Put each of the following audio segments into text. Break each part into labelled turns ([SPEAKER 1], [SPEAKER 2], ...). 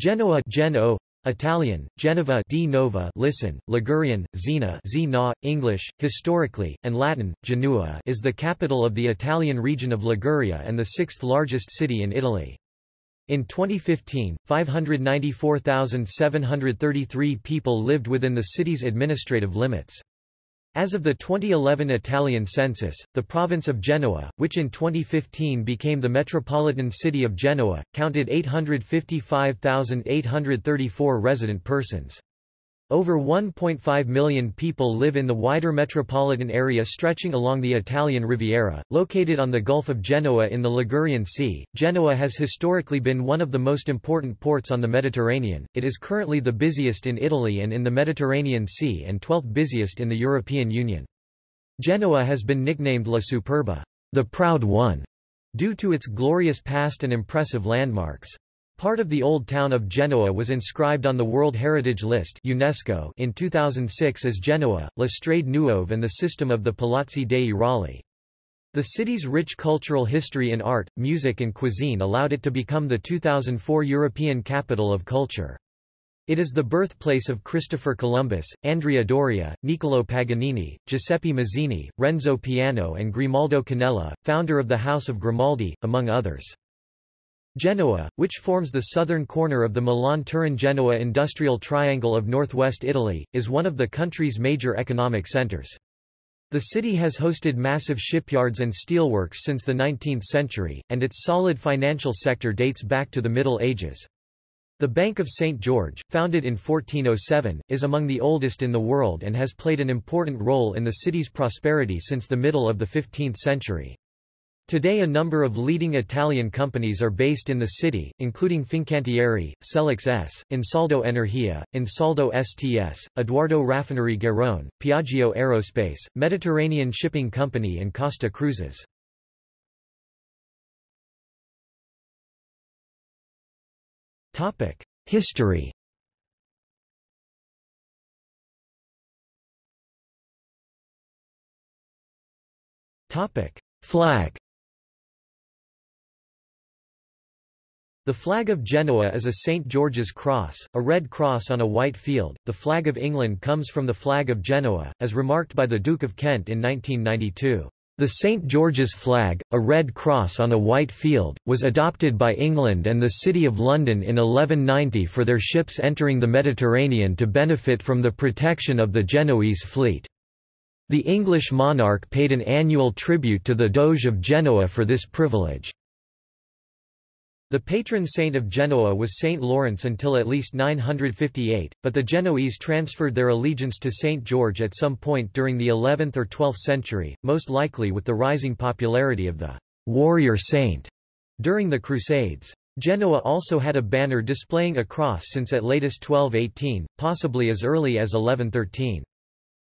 [SPEAKER 1] Genoa Geno, Italian, Genova di Nova listen, Ligurian, Zena Zena, English, historically, and Latin, Genua is the capital of the Italian region of Liguria and the sixth largest city in Italy. In 2015, 594,733 people lived within the city's administrative limits. As of the 2011 Italian census, the province of Genoa, which in 2015 became the metropolitan city of Genoa, counted 855,834 resident persons. Over 1.5 million people live in the wider metropolitan area stretching along the Italian Riviera, located on the Gulf of Genoa in the Ligurian Sea. Genoa has historically been one of the most important ports on the Mediterranean. It is currently the busiest in Italy and in the Mediterranean Sea and 12th busiest in the European Union. Genoa has been nicknamed La Superba, the proud one, due to its glorious past and impressive landmarks. Part of the old town of Genoa was inscribed on the World Heritage List UNESCO in 2006 as Genoa, La Strade Nuove and the system of the Palazzi dei Rolli. The city's rich cultural history in art, music and cuisine allowed it to become the 2004 European Capital of Culture. It is the birthplace of Christopher Columbus, Andrea Doria, Niccolò Paganini, Giuseppe Mazzini, Renzo Piano and Grimaldo Canella, founder of the House of Grimaldi, among others. Genoa, which forms the southern corner of the Milan-Turin-Genoa industrial triangle of northwest Italy, is one of the country's major economic centers. The city has hosted massive shipyards and steelworks since the 19th century, and its solid financial sector dates back to the Middle Ages. The Bank of St. George, founded in 1407, is among the oldest in the world and has played an important role in the city's prosperity since the middle of the 15th century. Today a number of leading Italian companies are based in the city, including Fincantieri, Selex ES, Ansaldo Energia, Ansaldo STS, Edoardo Raffinerie Garrone, Piaggio Aerospace, Mediterranean Shipping Company and Costa Cruises. History Flag The flag of Genoa is a St. George's cross, a red cross on a white field. The flag of England comes from the flag of Genoa, as remarked by the Duke of Kent in 1992. The St. George's flag, a red cross on a white field, was adopted by England and the City of London in 1190 for their ships entering the Mediterranean to benefit from the protection of the Genoese fleet. The English monarch paid an annual tribute to the Doge of Genoa for this privilege. The patron saint of Genoa was Saint Lawrence until at least 958, but the Genoese transferred their allegiance to Saint George at some point during the 11th or 12th century, most likely with the rising popularity of the warrior saint during the Crusades. Genoa also had a banner displaying a cross since at latest 1218, possibly as early as 1113.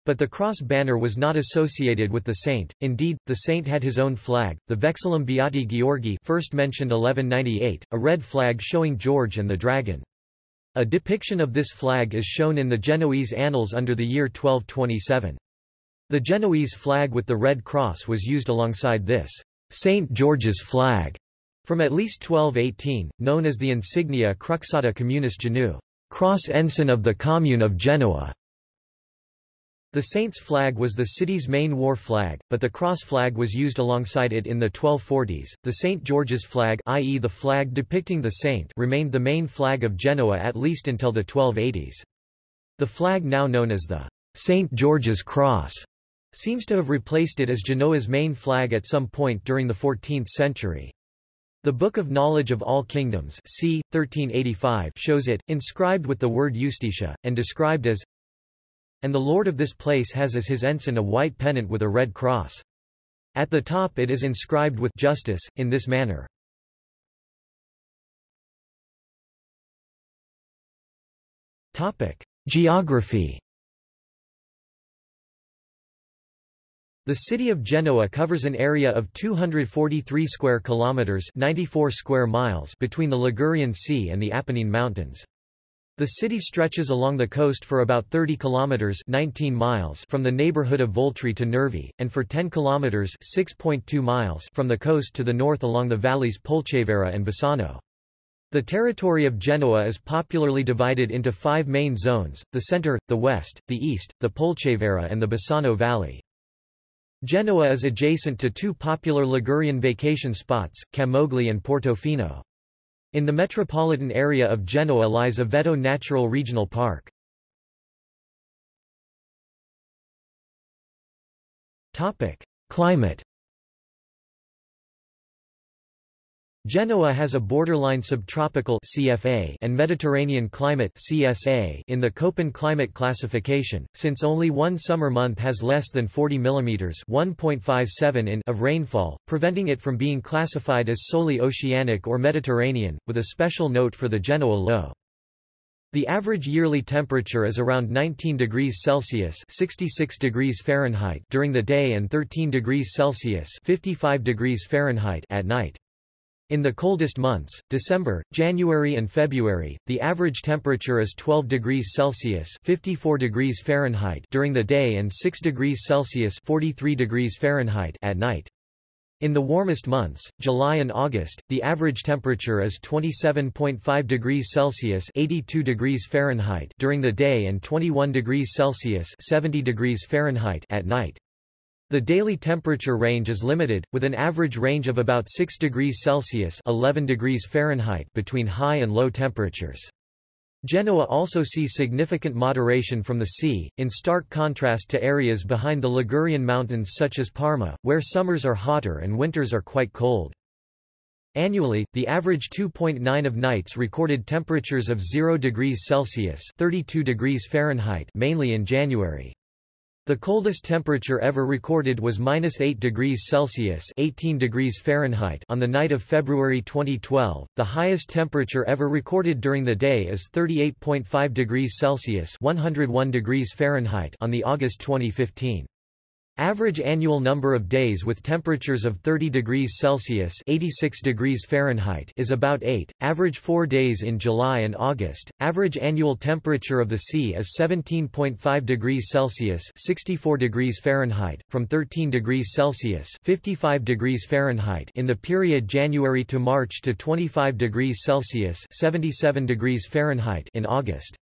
[SPEAKER 1] But the cross banner was not associated with the saint, indeed, the saint had his own flag, the Vexillum Beati Georgi first mentioned 1198, a red flag showing George and the dragon. A depiction of this flag is shown in the Genoese annals under the year 1227. The Genoese flag with the red cross was used alongside this St. George's flag from at least 1218, known as the insignia Cruxata Communis Genu, cross ensign of the commune of Genoa. The Saints' flag was the city's main war flag, but the cross flag was used alongside it in the 1240s. The St. George's flag, i.e. the flag depicting the saint, remained the main flag of Genoa at least until the 1280s. The flag now known as the St. George's Cross seems to have replaced it as Genoa's main flag at some point during the 14th century. The Book of Knowledge of All Kingdoms c. 1385 shows it, inscribed with the word Justitia, and described as and the lord of this place has as his ensign a white pennant with a red cross. At the top it is inscribed with justice, in this manner. Geography The city of Genoa covers an area of 243 square kilometers, 94 square miles between the Ligurian Sea and the Apennine Mountains. The city stretches along the coast for about 30 kilometers 19 miles from the neighborhood of Voltri to Nervi, and for 10 kilometers 6.2 miles from the coast to the north along the valleys Polcevera and Bisagno. The territory of Genoa is popularly divided into five main zones, the centre, the west, the east, the Polcevera and the Bisagno Valley. Genoa is adjacent to two popular Ligurian vacation spots, Camogli and Portofino. In the metropolitan area of Genoa lies Aveto Natural Regional Park. Climate Genoa has a borderline subtropical CFA and Mediterranean climate CSA in the Köppen climate classification, since only one summer month has less than 40 mm 1.57 in of rainfall, preventing it from being classified as solely oceanic or Mediterranean, with a special note for the Genoa low. The average yearly temperature is around 19 degrees Celsius 66 degrees Fahrenheit during the day and 13 degrees Celsius 55 degrees Fahrenheit at night. In the coldest months, December, January and February, the average temperature is 12 degrees Celsius 54 degrees Fahrenheit during the day and 6 degrees Celsius 43 degrees Fahrenheit at night. In the warmest months, July and August, the average temperature is 27.5 degrees Celsius 82 degrees Fahrenheit during the day and 21 degrees Celsius 70 degrees Fahrenheit at night. The daily temperature range is limited, with an average range of about 6 degrees Celsius 11 degrees Fahrenheit between high and low temperatures. Genoa also sees significant moderation from the sea, in stark contrast to areas behind the Ligurian mountains such as Parma, where summers are hotter and winters are quite cold. Annually, the average 2.9 of nights recorded temperatures of 0 degrees Celsius 32 degrees Fahrenheit mainly in January. The coldest temperature ever recorded was minus 8 degrees Celsius 18 degrees Fahrenheit on the night of February 2012. The highest temperature ever recorded during the day is 38.5 degrees Celsius 101 degrees Fahrenheit on the August 2015. Average annual number of days with temperatures of 30 degrees Celsius 86 degrees Fahrenheit is about 8, average 4 days in July and August. Average annual temperature of the sea is 17.5 degrees Celsius 64 degrees Fahrenheit, from 13 degrees Celsius 55 degrees Fahrenheit in the period January to March to 25 degrees Celsius 77 degrees Fahrenheit in August.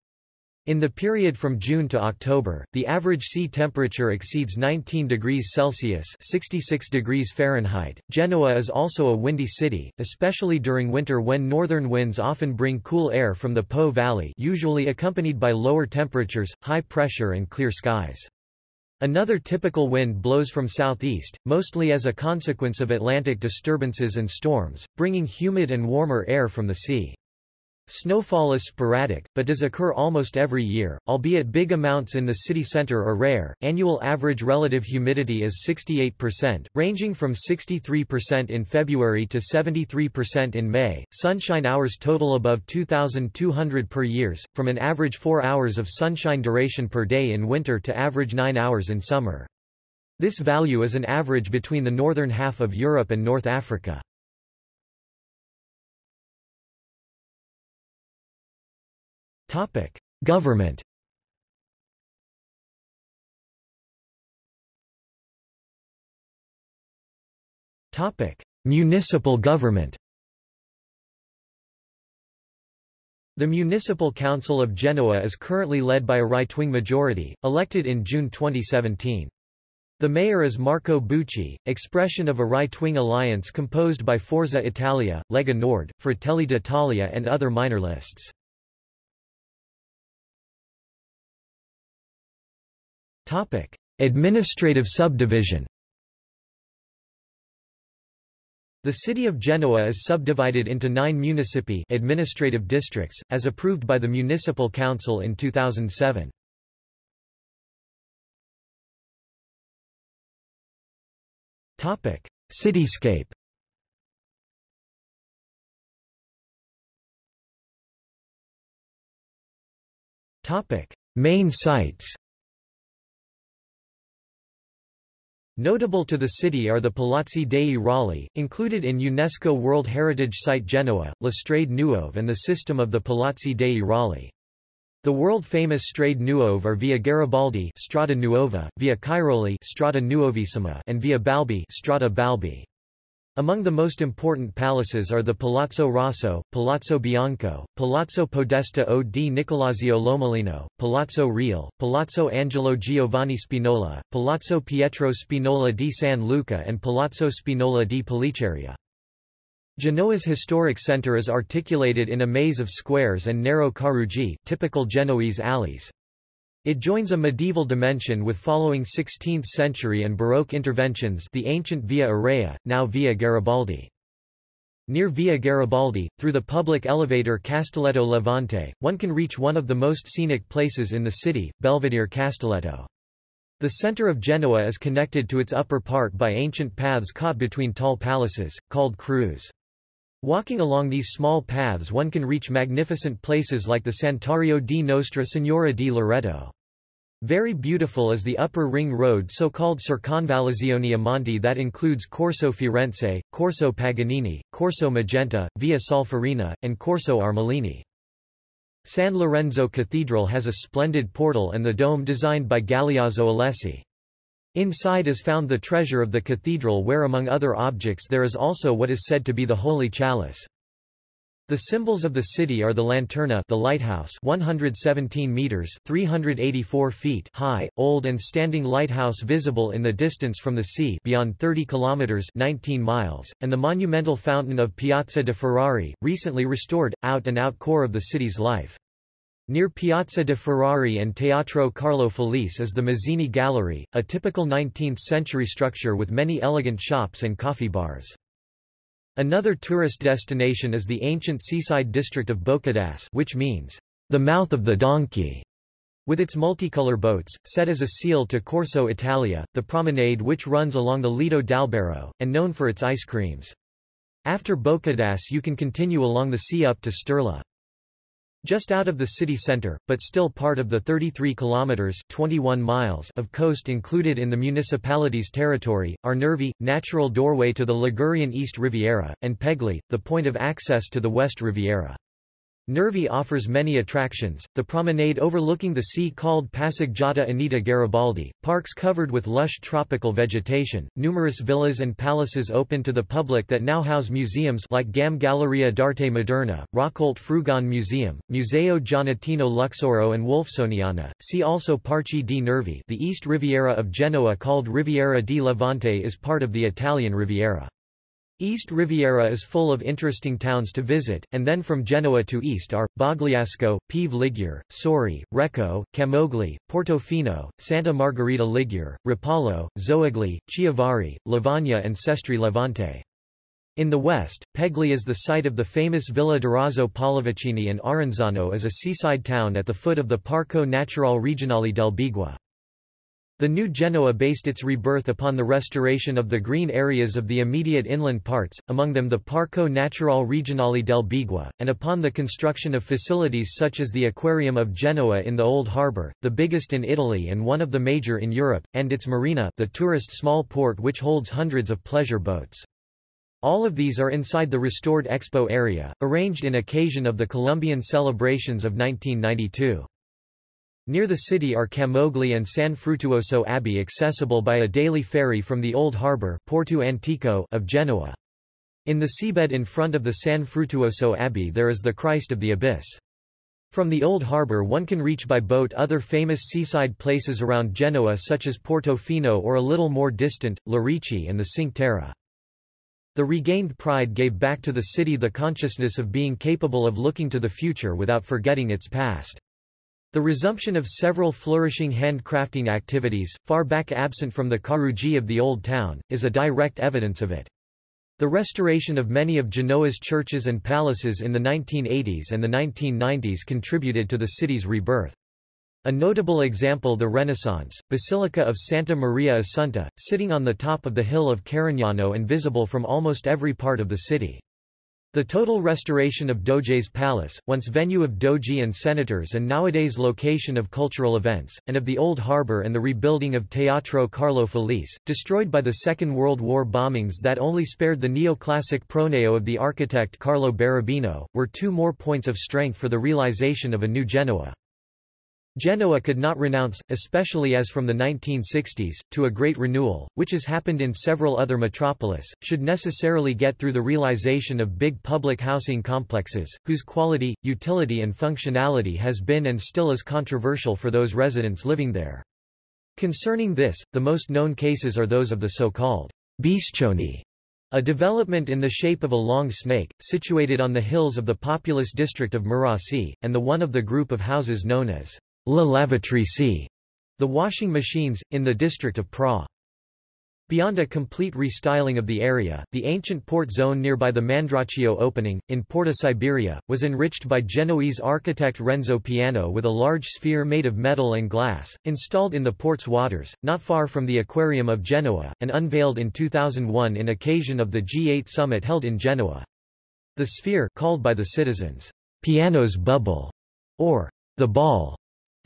[SPEAKER 1] In the period from June to October, the average sea temperature exceeds 19 degrees Celsius 66 degrees Fahrenheit. Genoa is also a windy city, especially during winter when northern winds often bring cool air from the Po Valley usually accompanied by lower temperatures, high pressure and clear skies. Another typical wind blows from southeast, mostly as a consequence of Atlantic disturbances and storms, bringing humid and warmer air from the sea. Snowfall is sporadic, but does occur almost every year, albeit big amounts in the city center are rare. Annual average relative humidity is 68%, ranging from 63% in February to 73% in May. Sunshine hours total above 2,200 per years, from an average 4 hours of sunshine duration per day in winter to average 9 hours in summer. This value is an average between the northern half of Europe and North Africa. Topic: Government. Topic: Municipal government. The Municipal Council of Genoa is currently led by a right-wing majority, elected in June 2017. The mayor is Marco Bucci, expression of a right-wing alliance composed by Forza Italia, Lega Nord, Fratelli d'Italia and other minor lists. Topic: Administrative subdivision. The city of Genoa is subdivided into nine municipi administrative districts, as approved by the Municipal Council in 2007. Topic: Cityscape Topic: Main sites Notable to the city are the Palazzi dei Rolli, included in UNESCO World Heritage Site Genoa, La Strade Nuove and the system of the Palazzi dei Rolli. The world-famous Strade Nuove are Via Garibaldi Strada Nuova, Via Cairoli Strada Nuovissima and Via Balbi Strada Balbi. Among the most important palaces are the Palazzo Rosso, Palazzo Bianco, Palazzo Podesta o di Nicolazio Lomellino, Palazzo Reale, Palazzo Angelo Giovanni Spinola, Palazzo Pietro Spinola di San Luca and Palazzo Spinola di Pellicceria. Genoa's historic centre is articulated in a maze of squares and narrow caruggi typical Genoese alleys. It joins a medieval dimension with following 16th century and Baroque interventions the ancient Via Aurea, now Via Garibaldi. Near Via Garibaldi, through the public elevator Castelletto Levante, one can reach one of the most scenic places in the city, Belvedere Castelletto. The center of Genoa is connected to its upper part by ancient paths caught between tall palaces, called creuze. Walking along these small paths one can reach magnificent places like the Santuario di Nostra Signora di Loreto. Very beautiful is the upper ring road so-called Circonvallazione Monti that includes Corso Firenze, Corso Paganini, Corso Magenta, Via Solferino, and Corso Armellini. San Lorenzo Cathedral has a splendid portal and the dome designed by Galeazzo Alessi. Inside is found the treasure of the cathedral where among other objects there is also what is said to be the Holy Chalice. The symbols of the city are the lanterna the lighthouse 117 meters 384 feet high, old and standing lighthouse visible in the distance from the sea beyond 30 kilometers 19 miles, and the monumental fountain of Piazza de Ferrari, recently restored, out-and-out core of the city's life. Near Piazza de Ferrari and Teatro Carlo Felice is the Mazzini Gallery, a typical 19th-century structure with many elegant shops and coffee bars. Another tourist destination is the ancient seaside district of Boccadasse which means, the mouth of the donkey, with its multicolor boats, set as a seal to Corso Italia, the promenade which runs along the Lido d'Albaro, and known for its ice creams. After Boccadasse you can continue along the sea up to Sturla. Just out of the city center, but still part of the 33 kilometers 21 miles of coast included in the municipality's territory, are Nervi, natural doorway to the Ligurian East Riviera, and Pegli, the point of access to the West Riviera. Nervi offers many attractions, the promenade overlooking the sea called Passeggiata Anita Garibaldi, parks covered with lush tropical vegetation, numerous villas and palaces open to the public that now house museums like GAM Galleria d'Arte Moderna, Raccolte Frugone Museum, Museo Giannettino Luxoro and Wolfsoniana. See also Parchi di Nervi the East Riviera of Genoa called Riviera di Levante is part of the Italian Riviera. East Riviera is full of interesting towns to visit, and then from Genoa to east are, Bogliasco, Pieve Ligure, Sori, Recco, Camogli, Portofino, Santa Margherita Ligure, Rapallo, Zoagli, Chiavari, Lavagna and Sestri Levante. In the west, Pegli is the site of the famous Villa Durazzo Pallavicini and Arenzano is a seaside town at the foot of the Parco Naturale Regionale del Beigua. The new Genoa based its rebirth upon the restoration of the green areas of the immediate inland parts, among them the Parco Naturale Regionale del Beigua, and upon the construction of facilities such as the Aquarium of Genoa in the Old Harbour, the biggest in Italy and one of the major in Europe, and its marina the tourist small port which holds hundreds of pleasure boats. All of these are inside the restored expo area, arranged in occasion of the Columbian celebrations of 1992. Near the city are Camogli and San Fruttuoso Abbey accessible by a daily ferry from the old harbour Porto Antico of Genoa. In the seabed in front of the San Fruttuoso Abbey there is the Christ of the Abyss. From the old harbour one can reach by boat other famous seaside places around Genoa such as Portofino or a little more distant, Lerici and the Cinque Terre. The regained pride gave back to the city the consciousness of being capable of looking to the future without forgetting its past. The resumption of several flourishing handcrafting activities, far back absent from the Caruggi of the Old Town, is a direct evidence of it. The restoration of many of Genoa's churches and palaces in the 1980s and the 1990s contributed to the city's rebirth. A notable example the Renaissance, Basilica of Santa Maria Assunta, sitting on the top of the hill of Carignano and visible from almost every part of the city. The total restoration of Doge's Palace, once venue of doge and senators and nowadays location of cultural events, and of the Old Harbour and the rebuilding of Teatro Carlo Felice, destroyed by the Second World War bombings that only spared the neoclassic pronaos of the architect Carlo Barabino, were two more points of strength for the realization of a new Genoa. Genoa could not renounce, especially as from the 1960s, to a great renewal, which has happened in several other metropolis, should necessarily get through the realization of big public housing complexes, whose quality, utility and functionality has been and still is controversial for those residents living there. Concerning this, the most known cases are those of the so-called Biscioni, a development in the shape of a long snake, situated on the hills of the populous district of Marassi, and the one of the group of houses known as La Lavatrice, the washing machines, in the district of Pra. Beyond a complete restyling of the area, the ancient port zone nearby the Mandraccio opening, in Porta Siberia, was enriched by Genoese architect Renzo Piano with a large sphere made of metal and glass, installed in the port's waters, not far from the Aquarium of Genoa, and unveiled in 2001 in occasion of the G8 summit held in Genoa. The sphere called by the citizens, Piano's bubble, or the ball,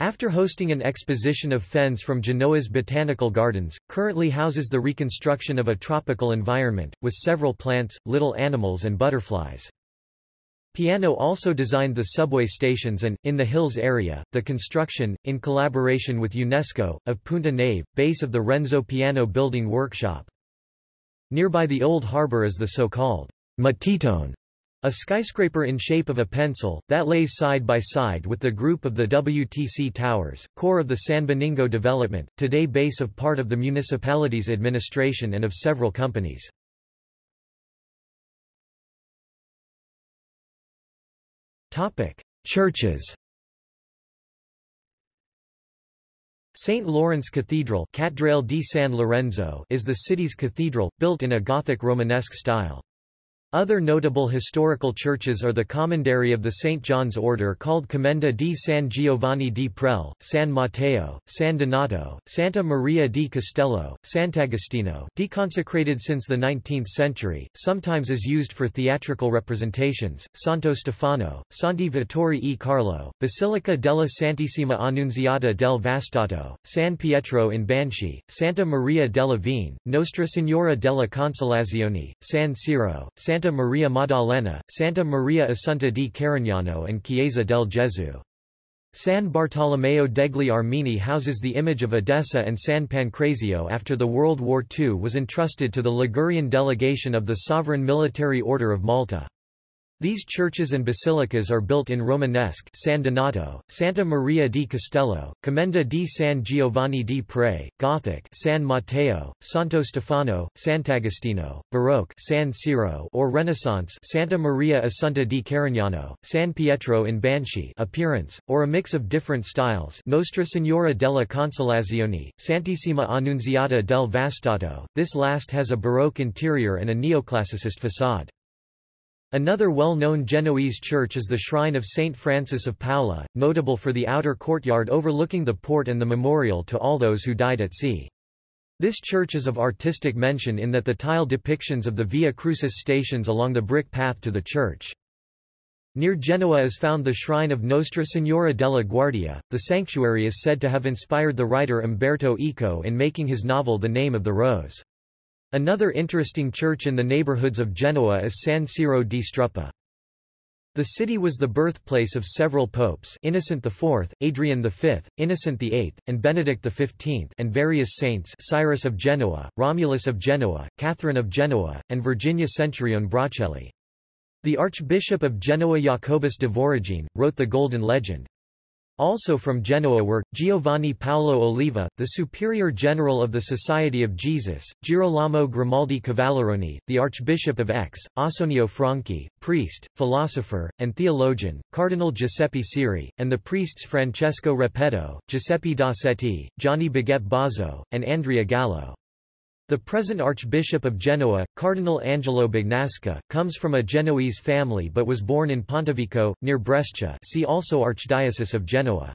[SPEAKER 1] after hosting an exposition of fens from Genoa's botanical gardens, currently houses the reconstruction of a tropical environment, with several plants, little animals and butterflies. Piano also designed the subway stations and, in the hills area, the construction, in collaboration with UNESCO, of Punta Nave, base of the Renzo Piano building workshop. Nearby the old harbour is the so-called Matitone, a skyscraper in shape of a pencil, that lays side by side with the group of the WTC Towers, core of the San Benigno development, today base of part of the municipality's administration and of several companies. Churches St. Lawrence Cathedral Cattedrale di San Lorenzo is the city's cathedral, built in a Gothic Romanesque style. Other notable historical churches are the commandery of the St. John's Order called Commenda di San Giovanni di Pre, San Matteo, San Donato, Santa Maria di Castello, Sant'Agostino deconsecrated since the 19th century, sometimes is used for theatrical representations, Santo Stefano, Santi Vittori e Carlo, Basilica della Santissima Annunziata del Vastato, San Pietro in Banchi, Santa Maria della Vigne, Nostra Signora della Consolazione, San Siro, Santa Santa Maria Maddalena, Santa Maria Assunta di Carignano and Chiesa del Gesù. San Bartolomeo degli Armeni houses the image of Edessa and San Pancrazio after the World War II was entrusted to the Ligurian delegation of the Sovereign Military Order of Malta. These churches and basilicas are built in Romanesque San Donato, Santa Maria di Castello, Commenda di San Giovanni di Pre, Gothic San Matteo, Santo Stefano, Sant'Agostino, Baroque San Siro or Renaissance Santa Maria Assunta di Carignano, San Pietro in Banchi appearance, or a mix of different styles Nostra Signora della Consolazione, Santissima Annunziata del Vastato, this last has a Baroque interior and a neoclassicist facade. Another well-known Genoese church is the Shrine of Saint Francis of Paola, notable for the outer courtyard overlooking the port and the memorial to all those who died at sea. This church is of artistic mention in that the tile depictions of the Via Crucis stations along the brick path to the church. Near Genoa is found the shrine of Nostra Signora della Guardia. The sanctuary is said to have inspired the writer Umberto Eco in making his novel The Name of the Rose. Another interesting church in the neighborhoods of Genoa is San Siro di Struppa. The city was the birthplace of several popes Innocent IV, Adrian V, Innocent VIII, and Benedict XV and various saints Cyrus of Genoa, Romulus of Genoa, Catherine of Genoa, and Virginia Centurione Bracelli. The Archbishop of Genoa Jacobus de Voragine, wrote the Golden Legend. Also from Genoa were, Giovanni Paolo Oliva, the Superior General of the Society of Jesus, Girolamo Grimaldi Cavalleroni, the Archbishop of Aix, Ausonio Franchi, priest, philosopher, and theologian, Cardinal Giuseppe Siri, and the priests Francesco Repetto, Giuseppe Dossetti, Gianni Baget Bozzo, and Andrea Gallo. The present Archbishop of Genoa, Cardinal Angelo Bagnasco, comes from a Genoese family but was born in Pontevico, near Brescia see also Archdiocese of Genoa.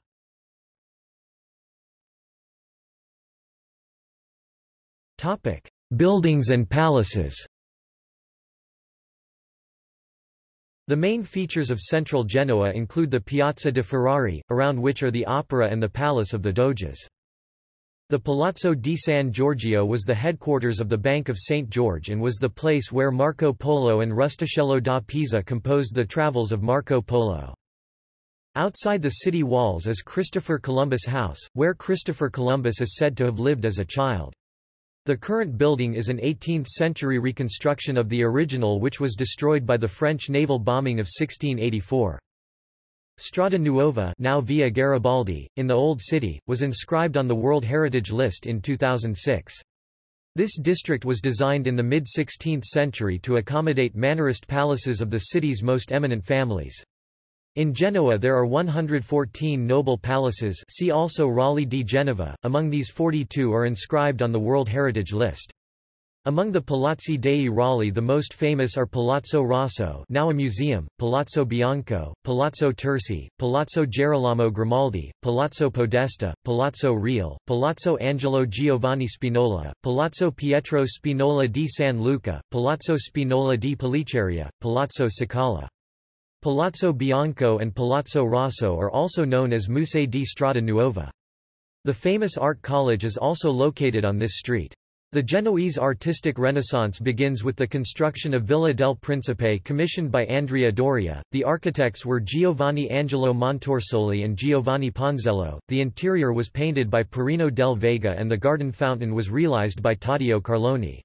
[SPEAKER 1] Buildings and palaces The main features of central Genoa include the Piazza de Ferrari, around which are the opera and the palace of the Doges. The Palazzo di San Giorgio was the headquarters of the Bank of St. George and was the place where Marco Polo and Rustichello da Pisa composed the Travels of Marco Polo. Outside the city walls is Christopher Columbus House, where Christopher Columbus is said to have lived as a child. The current building is an 18th-century reconstruction of the original which was destroyed by the French naval bombing of 1684. Strada Nuova now Via Garibaldi, in the Old City, was inscribed on the World Heritage List in 2006. This district was designed in the mid-16th century to accommodate Mannerist palaces of the city's most eminent families. In Genoa there are 114 noble palaces see also Rolli di Genova, among these 42 are inscribed on the World Heritage List. Among the Palazzi dei Rolli the most famous are Palazzo Rosso now a museum, Palazzo Bianco, Palazzo Terzi, Palazzo Gerolamo Grimaldi, Palazzo Podesta, Palazzo Reale, Palazzo Angelo Giovanni Spinola, Palazzo Pietro Spinola di San Luca, Palazzo Spinola di Pellicceria, Palazzo Cicala. Palazzo Bianco and Palazzo Rosso are also known as Musei di Strada Nuova. The famous art college is also located on this street. The Genoese artistic renaissance begins with the construction of Villa del Principe commissioned by Andrea Doria. The architects were Giovanni Angelo Montorsoli and Giovanni Ponzello. The interior was painted by Perino del Vaga and the garden fountain was realized by Taddeo Carloni.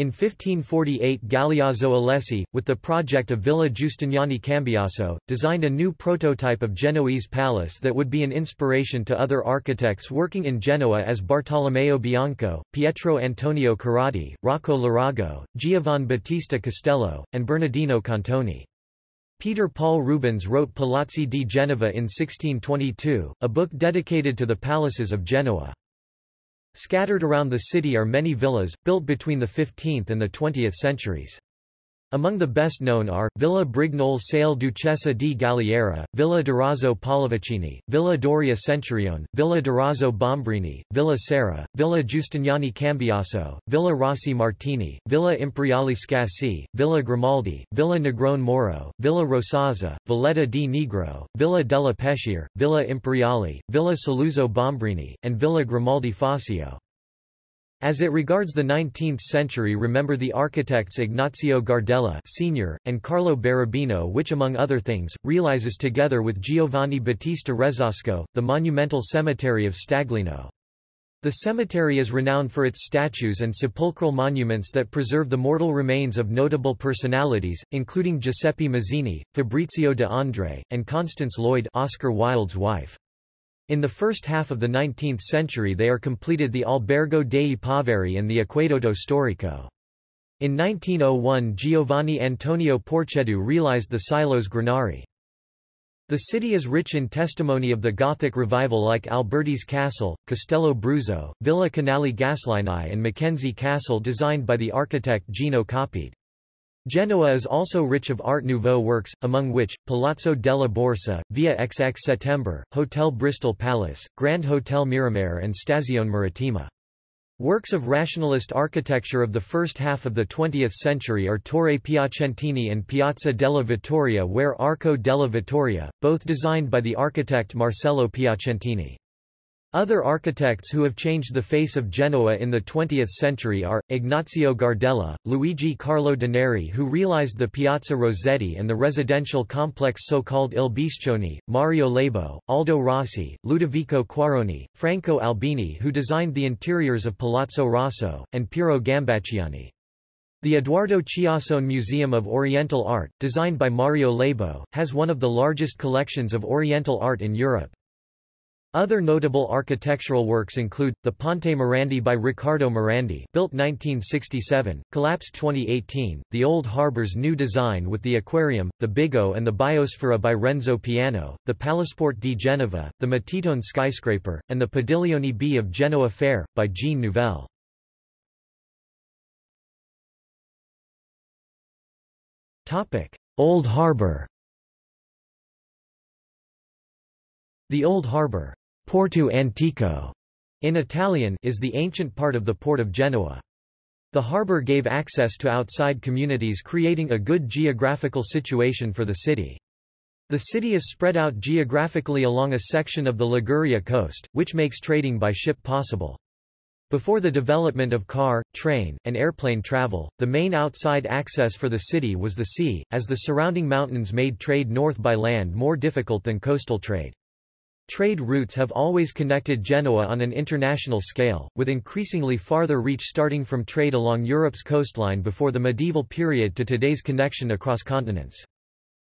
[SPEAKER 1] In 1548 Galeazzo Alessi, with the project of Villa Giustiniani Cambiaso, designed a new prototype of Genoese palace that would be an inspiration to other architects working in Genoa as Bartolomeo Bianco, Pietro Antonio Corradi, Rocco Lurago, Giovan Battista Castello, and Bernardino Cantoni. Peter Paul Rubens wrote Palazzi di Genova in 1622, a book dedicated to the palaces of Genoa. Scattered around the city are many villas, built between the 15th and the 20th centuries. Among the best known are, Villa Brignole Sale Duchessa di Galliera, Villa Durazzo Pallavicini, Villa Doria Centurione, Villa Durazzo Bombrini, Villa Serra, Villa Giustiniani Cambiaso, Villa Rossi Martini, Villa Imperiali Scassi, Villa Grimaldi, Villa Negrone Moro, Villa Rosazza, Villetta di Negro, Villa della Peschiera, Villa Imperiali, Villa Saluzzo Bombrini, and Villa Grimaldi Fazio. As it regards the 19th century remember the architects Ignazio Gardella senior, and Carlo Barabino which among other things, realizes together with Giovanni Battista Resasco, the monumental cemetery of Staglieno. The cemetery is renowned for its statues and sepulchral monuments that preserve the mortal remains of notable personalities, including Giuseppe Mazzini, Fabrizio de André, and Constance Lloyd Oscar Wilde's wife. In the first half of the 19th century they are completed the Albergo dei Poveri and the Acquedotto Storico. In 1901 Giovanni Antonio Porcheddu realized the Silos Granari. The city is rich in testimony of the Gothic revival like Alberti's Castle, Castello Bruzzo, Villa Canali Gaslini and Mackenzie Castle designed by the architect Gino Coppedè. Genoa is also rich of Art Nouveau works, among which, Palazzo della Borsa, Via XX Settembre, Hotel Bristol Palace, Grand Hotel Miramare and Stazione Marittima. Works of rationalist architecture of the first half of the 20th century are Torre Piacentini and Piazza della Vittoria where Arco della Vittoria, both designed by the architect Marcello Piacentini. Other architects who have changed the face of Genoa in the 20th century are, Ignazio Gardella, Luigi Carlo Daneri who realized the Piazza Rossetti and the residential complex so-called Il Biscione, Mario Labo, Aldo Rossi, Ludovico Quaroni, Franco Albini who designed the interiors of Palazzo Rosso, and Piero Gambacciani. The Edoardo Chiossone Museum of Oriental Art, designed by Mario Labo, has one of the largest collections of Oriental art in Europe. Other notable architectural works include, the Ponte Morandi by Riccardo Morandi built 1967, collapsed 2018, the Old Harbour's new design with the aquarium, the Bigo and the Biosfera by Renzo Piano, the Palasport di Genova, the Matitone skyscraper, and the Padiglione B of Genoa Fair, by Jean Nouvel. Old Harbour The Old Harbour Porto Antico in Italian is the ancient part of the port of Genoa. The harbour gave access to outside communities creating a good geographical situation for the city. The city is spread out geographically along a section of the Liguria coast, which makes trading by ship possible. Before the development of car, train, and airplane travel, the main outside access for the city was the sea, as the surrounding mountains made trade north by land more difficult than coastal trade. Trade routes have always connected Genoa on an international scale, with increasingly farther reach starting from trade along Europe's coastline before the medieval period to today's connection across continents.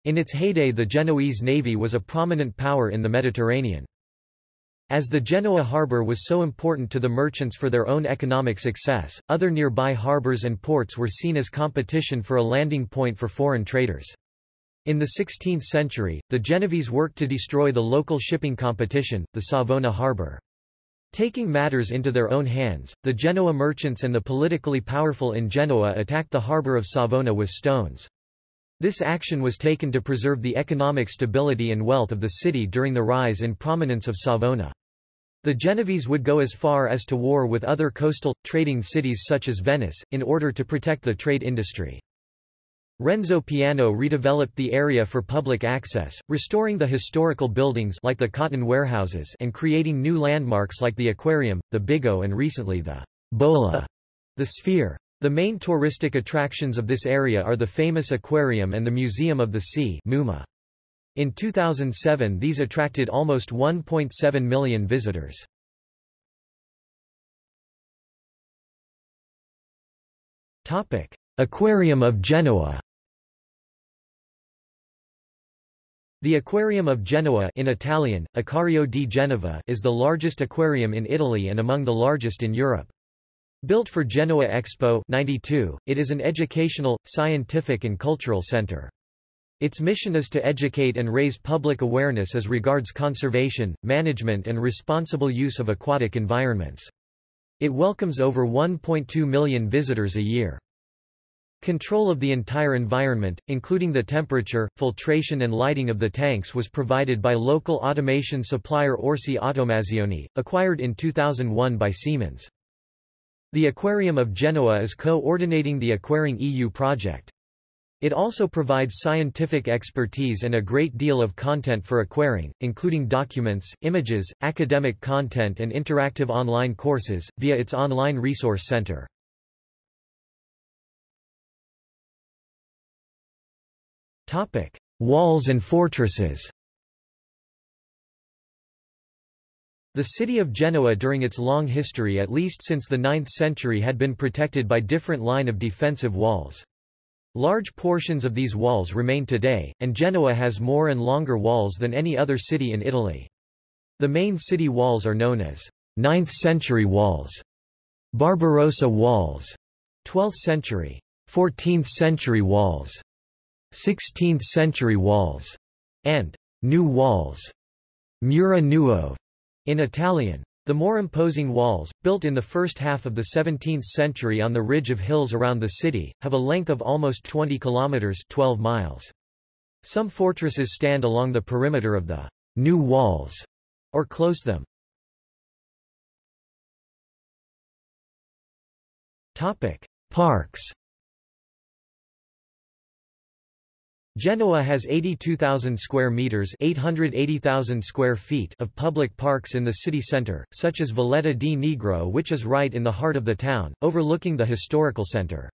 [SPEAKER 1] In its heyday the Genoese navy was a prominent power in the Mediterranean. As the Genoa harbour was so important to the merchants for their own economic success, other nearby harbours and ports were seen as competition for a landing point for foreign traders. In the 16th century, the Genovese worked to destroy the local shipping competition, the Savona harbour. Taking matters into their own hands, the Genoa merchants and the politically powerful in Genoa attacked the harbour of Savona with stones. This action was taken to preserve the economic stability and wealth of the city during the rise in prominence of Savona. The Genovese would go as far as to war with other coastal, trading cities such as Venice, in order to protect the trade industry. Renzo Piano redeveloped the area for public access, restoring the historical buildings like the cotton warehouses and creating new landmarks like the aquarium, the Bigo and recently the Bolla, the Sphere. The main touristic attractions of this area are the famous aquarium and the Museum of the Sea MUMA. In 2007 these attracted almost 1.7 million visitors. Aquarium of Genoa The Aquarium of Genoa in Italian, Acquario di Genova is the largest aquarium in Italy and among the largest in Europe. Built for Genoa Expo 92, it is an educational, scientific and cultural center. Its mission is to educate and raise public awareness as regards conservation, management and responsible use of aquatic environments. It welcomes over 1.2 million visitors a year. Control of the entire environment, including the temperature, filtration and lighting of the tanks was provided by local automation supplier Orsi Automazioni, acquired in 2001 by Siemens. The Aquarium of Genoa is co-ordinating the Aquaring EU project. It also provides scientific expertise and a great deal of content for aquaring, including documents, images, academic content and interactive online courses, via its online resource center. Walls and fortresses The city of Genoa during its long history at least since the 9th century had been protected by different line of defensive walls. Large portions of these walls remain today, and Genoa has more and longer walls than any other city in Italy. The main city walls are known as 9th century walls, Barbarossa walls, 12th century, 14th century walls, 16th century walls, and new walls, Mura Nuove. In Italian, the more imposing walls, built in the first half of the 17th century on the ridge of hills around the city, have a length of almost 20 kilometers 12 miles. Some fortresses stand along the perimeter of the new walls, or close them. Topic: Parks Genoa has 82,000 square meters, 880,000 square feet of public parks in the city center, such as Villetta di Negro which is right in the heart of the town, overlooking the historical center.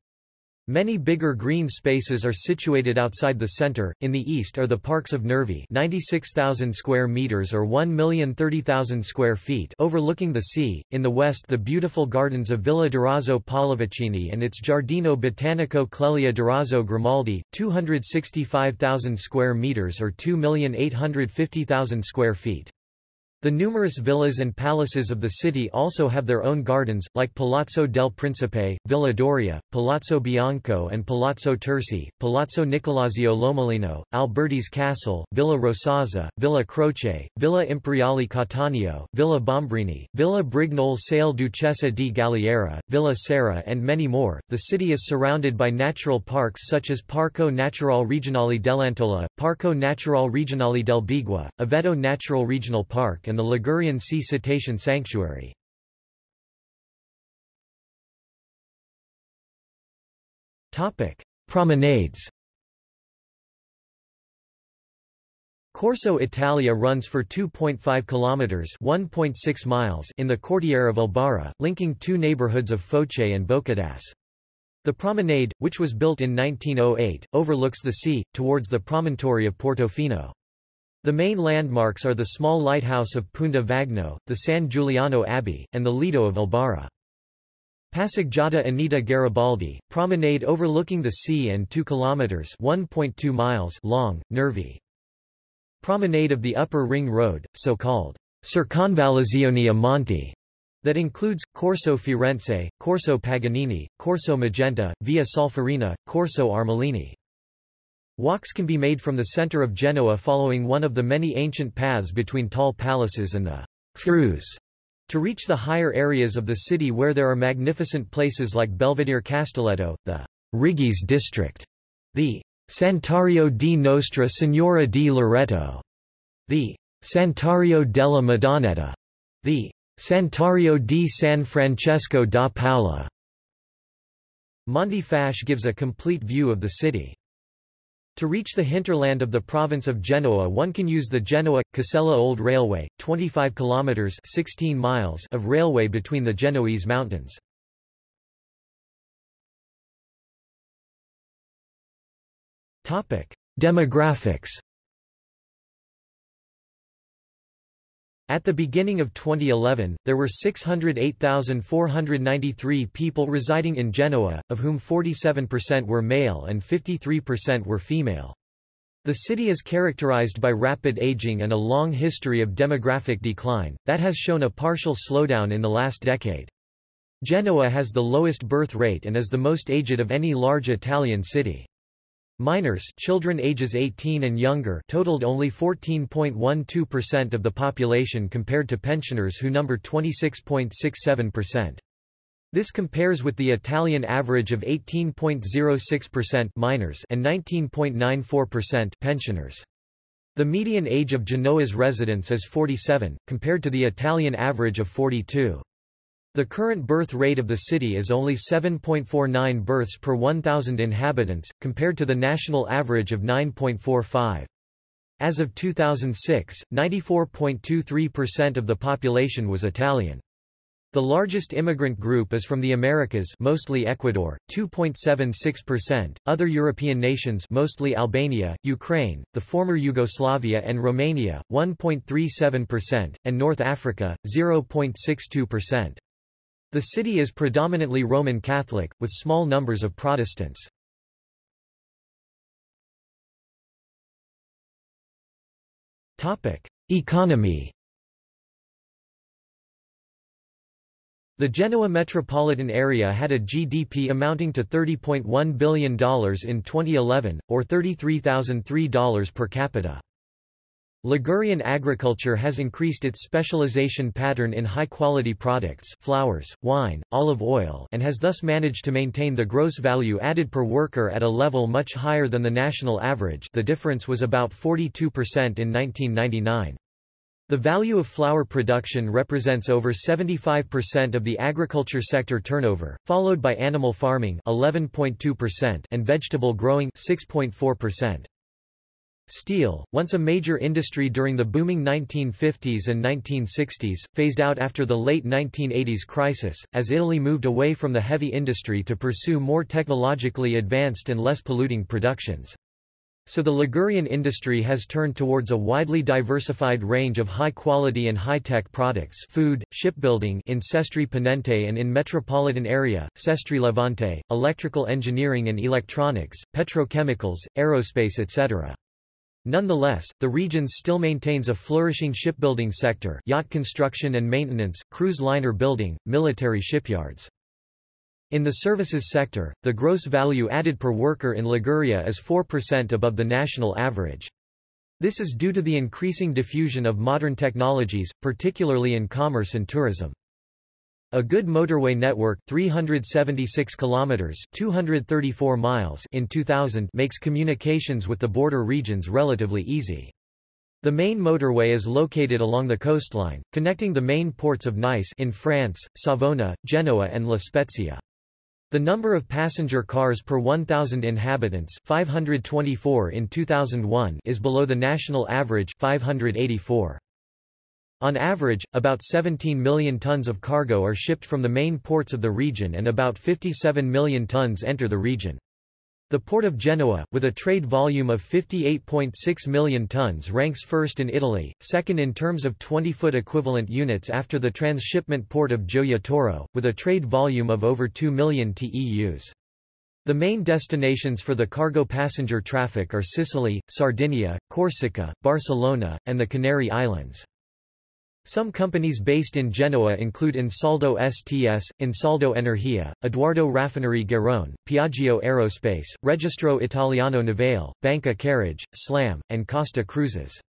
[SPEAKER 1] Many bigger green spaces are situated outside the center. In the east are the parks of Nervi, 96,000 square meters or 1,030,000 square feet, overlooking the sea. In the west, the beautiful gardens of Villa Durazzo Pallavicini and its Giardino Botanico Clelia Durazzo Grimaldi, 265,000 square meters or 2,850,000 square feet. The numerous villas and palaces of the city also have their own gardens, like Palazzo del Principe, Villa Doria, Palazzo Bianco and Palazzo Terzi, Palazzo Nicolazio Lomellino, Alberti's Castle, Villa Rosazza, Villa Croce, Villa Imperiale Cattaneo, Villa Bombrini, Villa Brignole Sale Duchessa di Galliera, Villa Serra and many more. The city is surrounded by natural parks such as Parco Naturale Regionale dell'Antola, Parco Naturale Regionale del Beigua, Aveto Natural Regional Park and the Ligurian Sea Cetacean Sanctuary. Promenades Corso Italia runs for 2.5 kilometers (1.6 miles) in the Quartiere of Albaro, linking two neighborhoods of Foce and Boccadasse. The promenade, which was built in 1908, overlooks the sea, towards the promontory of Portofino. The main landmarks are the small lighthouse of Punta Vagno, the San Giuliano Abbey, and the Lido of Albaro. Passeggiata Anita Garibaldi, promenade overlooking the sea and 2 kilometers (1.2 miles) long, Nervi. Promenade of the Upper Ring Road, so-called Circonvallazione Monte, that includes, Corso Firenze, Corso Paganini, Corso Magenta, Via Solferino, Corso Armellini. Walks can be made from the center of Genoa following one of the many ancient paths between tall palaces and the Frus to reach the higher areas of the city where there are magnificent places like Belvedere Castelletto, the Righi's district, the Santuario di Nostra Signora di Loreto, the Santuario della Madonnetta, the Santuario di San Francesco da Paola. Monte Fasci gives a complete view of the city. To reach the hinterland of the province of Genoa one can use the Genoa-Casella Old Railway, 25 kilometers 16 miles of railway between the Genoese mountains. Demographics At the beginning of 2011, there were 608,493 people residing in Genoa, of whom 47% were male and 53% were female. The city is characterized by rapid aging and a long history of demographic decline, that has shown a partial slowdown in the last decade. Genoa has the lowest birth rate and is the most aged of any large Italian city. Minors children ages 18 and younger totaled only 14.12% of the population compared to pensioners who number 26.67%. This compares with the Italian average of 18.06% minors and 19.94% pensioners. The median age of Genoa's residents is 47, compared to the Italian average of 42. The current birth rate of the city is only 7.49 births per 1,000 inhabitants, compared to the national average of 9.45. As of 2006, 94.23% of the population was Italian. The largest immigrant group is from the Americas mostly Ecuador, 2.76%, other European nations mostly Albania, Ukraine, the former Yugoslavia and Romania, 1.37%, and North Africa, 0.62%. The city is predominantly Roman Catholic, with small numbers of Protestants. Economy The Genoa metropolitan area had a GDP amounting to $30.1 billion in 2011, or $33,003 per capita. Ligurian agriculture has increased its specialization pattern in high-quality products flours, wine, olive oil and has thus managed to maintain the gross value added per worker at a level much higher than the national average the difference was about 42% in 1999. The value of flour production represents over 75% of the agriculture sector turnover, followed by animal farming 11.2% and vegetable growing 6.4%. Steel, once a major industry during the booming 1950s and 1960s, phased out after the late 1980s crisis, as Italy moved away from the heavy industry to pursue more technologically advanced and less polluting productions. So the Ligurian industry has turned towards a widely diversified range of high-quality and high-tech products food, shipbuilding in Sestri Ponente and in metropolitan area, Sestri Levante, electrical engineering and electronics, petrochemicals, aerospace etc. Nonetheless, the region still maintains a flourishing shipbuilding sector yacht construction and maintenance, cruise liner building, military shipyards. In the services sector, the gross value added per worker in Liguria is 4% above the national average. This is due to the increasing diffusion of modern technologies, particularly in commerce and tourism. A good motorway network 376 kilometers 234 miles in 2000 makes communications with the border regions relatively easy. The main motorway is located along the coastline, connecting the main ports of Nice in France, Savona, Genoa and La Spezia. The number of passenger cars per 1,000 inhabitants 524 in 2001 is below the national average 584. On average, about 17 million tons of cargo are shipped from the main ports of the region and about 57 million tons enter the region. The port of Genoa, with a trade volume of 58.6 million tons ranks first in Italy, second in terms of 20-foot equivalent units after the transshipment port of Gioia Tauro, with a trade volume of over 2 million TEUs. The main destinations for the cargo passenger traffic are Sicily, Sardinia, Corsica, Barcelona, and the Canary Islands. Some companies based in Genoa include Ansaldo STS, Ansaldo Energia, Edoardo Raffinerie Garrone, Piaggio Aerospace, Registro Italiano Navale, Banca Carige, SLAM, and Costa Cruises.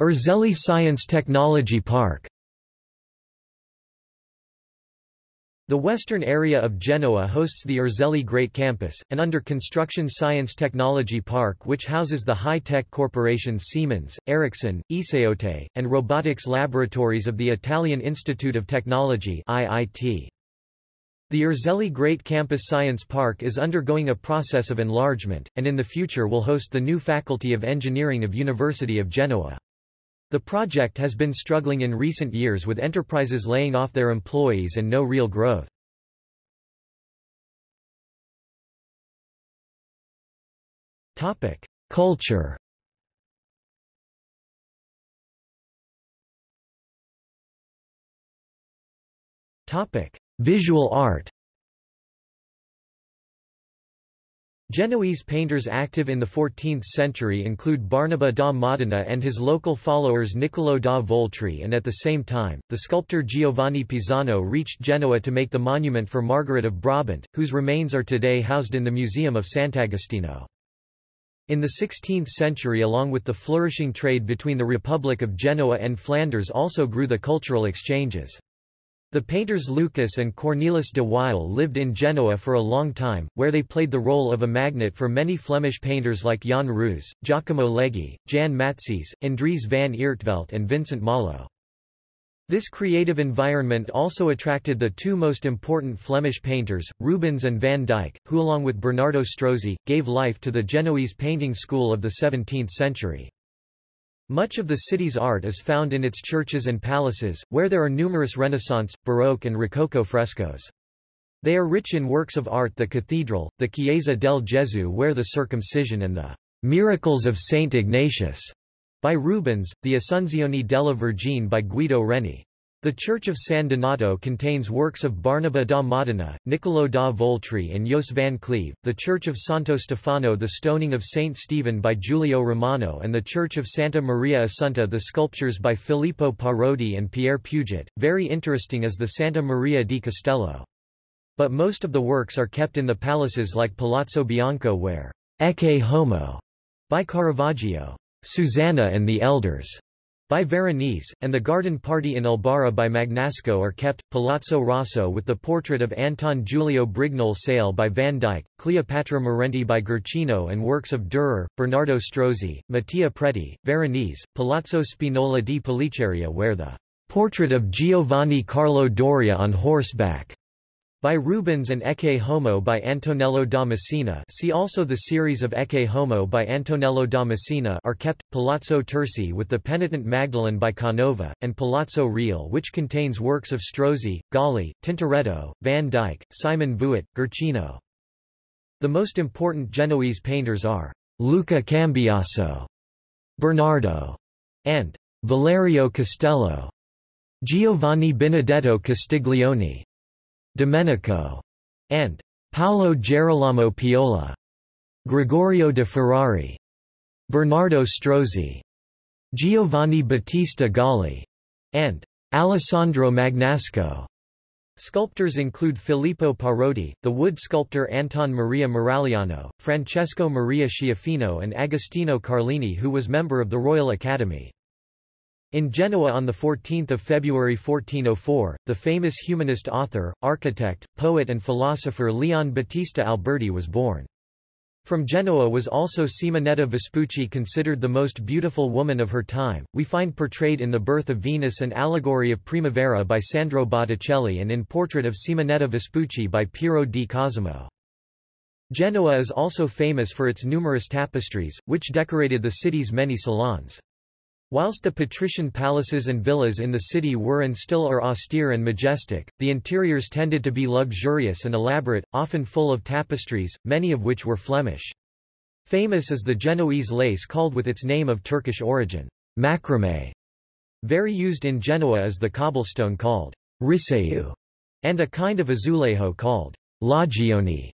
[SPEAKER 1] Erzelli Science Technology Park The western area of Genoa hosts the Erzelli Great Campus, an under-construction science technology park which houses the high-tech corporations Siemens, Ericsson, Esaote, and robotics laboratories of the Italian Institute of Technology IIT. The Erzelli Great Campus Science Park is undergoing a process of enlargement, and in the future will host the new Faculty of Engineering of University of Genoa. The project has been struggling in recent years with enterprises laying off their employees and no real growth. Culture Visual art Genoese painters active in the 14th century include Barnaba da Modena and his local followers Niccolò da Voltri and at the same time, the sculptor Giovanni Pisano reached Genoa to make the monument for Margaret of Brabant, whose remains are today housed in the Museum of Sant'Agostino. In the 16th century along with the flourishing trade between the Republic of Genoa and Flanders also grew the cultural exchanges. The painters Lucas and Cornelis de Wael lived in Genoa for a long time, where they played the role of a magnet for many Flemish painters like Jan Roos, Giacomo Leggi, Jan Matsys, Andries van Eertvelt and Vincent Malo. This creative environment also attracted the two most important Flemish painters, Rubens and Van Dyck, who along with Bernardo Strozzi, gave life to the Genoese painting school of the 17th century. Much of the city's art is found in its churches and palaces, where there are numerous Renaissance, Baroque and Rococo frescoes. They are rich in works of art the cathedral, the Chiesa del Gesù where the Circumcision and the Miracles of Saint Ignatius by Rubens, the Assunzione della Vergine by Guido Reni. The Church of San Donato contains works of Barnaba da Modena, Niccolò da Voltri and Jos van Cleve, the Church of Santo Stefano the stoning of Saint Stephen by Giulio Romano and the Church of Santa Maria Assunta the sculptures by Filippo Parodi and Pierre Puget. Very interesting is the Santa Maria di Castello. But most of the works are kept in the palaces like Palazzo Bianco where Ecce Homo by Caravaggio, Susanna and the Elders by Veronese, and the Garden Party in Albaro by Magnasco are kept, Palazzo Rosso with the portrait of Anton Giulio Brignole Sale by Van Dyck, Cleopatra Morente by Guercino and works of Dürer, Bernardo Strozzi, Mattia Preti, Veronese, Palazzo Spinola di Pellicceria where the portrait of Giovanni Carlo Doria on horseback by Rubens and Ecce Homo by Antonello da Messina see also the series of Ecce Homo by Antonello da Messina are kept, Palazzo Tursi with the Penitent Magdalene by Canova, and Palazzo Reale which contains works of Strozzi, Galli, Tintoretto, Van Dyck, Simon Vouet, Guercino. The most important Genoese painters are Luca Cambiaso, Bernardo, and Valerio Castello, Giovanni Benedetto Castiglione, Domenico, and Paolo Gerolamo Piola, Gregorio de Ferrari, Bernardo Strozzi, Giovanni Battista Galli, and Alessandro Magnasco. Sculptors include Filippo Parodi, the wood sculptor Anton Maria Maragliano, Francesco Maria Schiaffino and Agostino Carlini who was member of the Royal Academy. In Genoa on 14 February 1404, the famous humanist author, architect, poet and philosopher Leon Battista Alberti was born. From Genoa was also Simonetta Vespucci considered the most beautiful woman of her time, we find portrayed in The Birth of Venus and Allegory of Primavera by Sandro Botticelli and in Portrait of Simonetta Vespucci by Piero di Cosimo. Genoa is also famous for its numerous tapestries, which decorated the city's many salons. Whilst the patrician palaces and villas in the city were and still are austere and majestic, the interiors tended to be luxurious and elaborate, often full of tapestries, many of which were Flemish. Famous is the Genoese lace called with its name of Turkish origin, macramé. Very used in Genoa is the cobblestone called riseu, and a kind of azulejo called loggioni.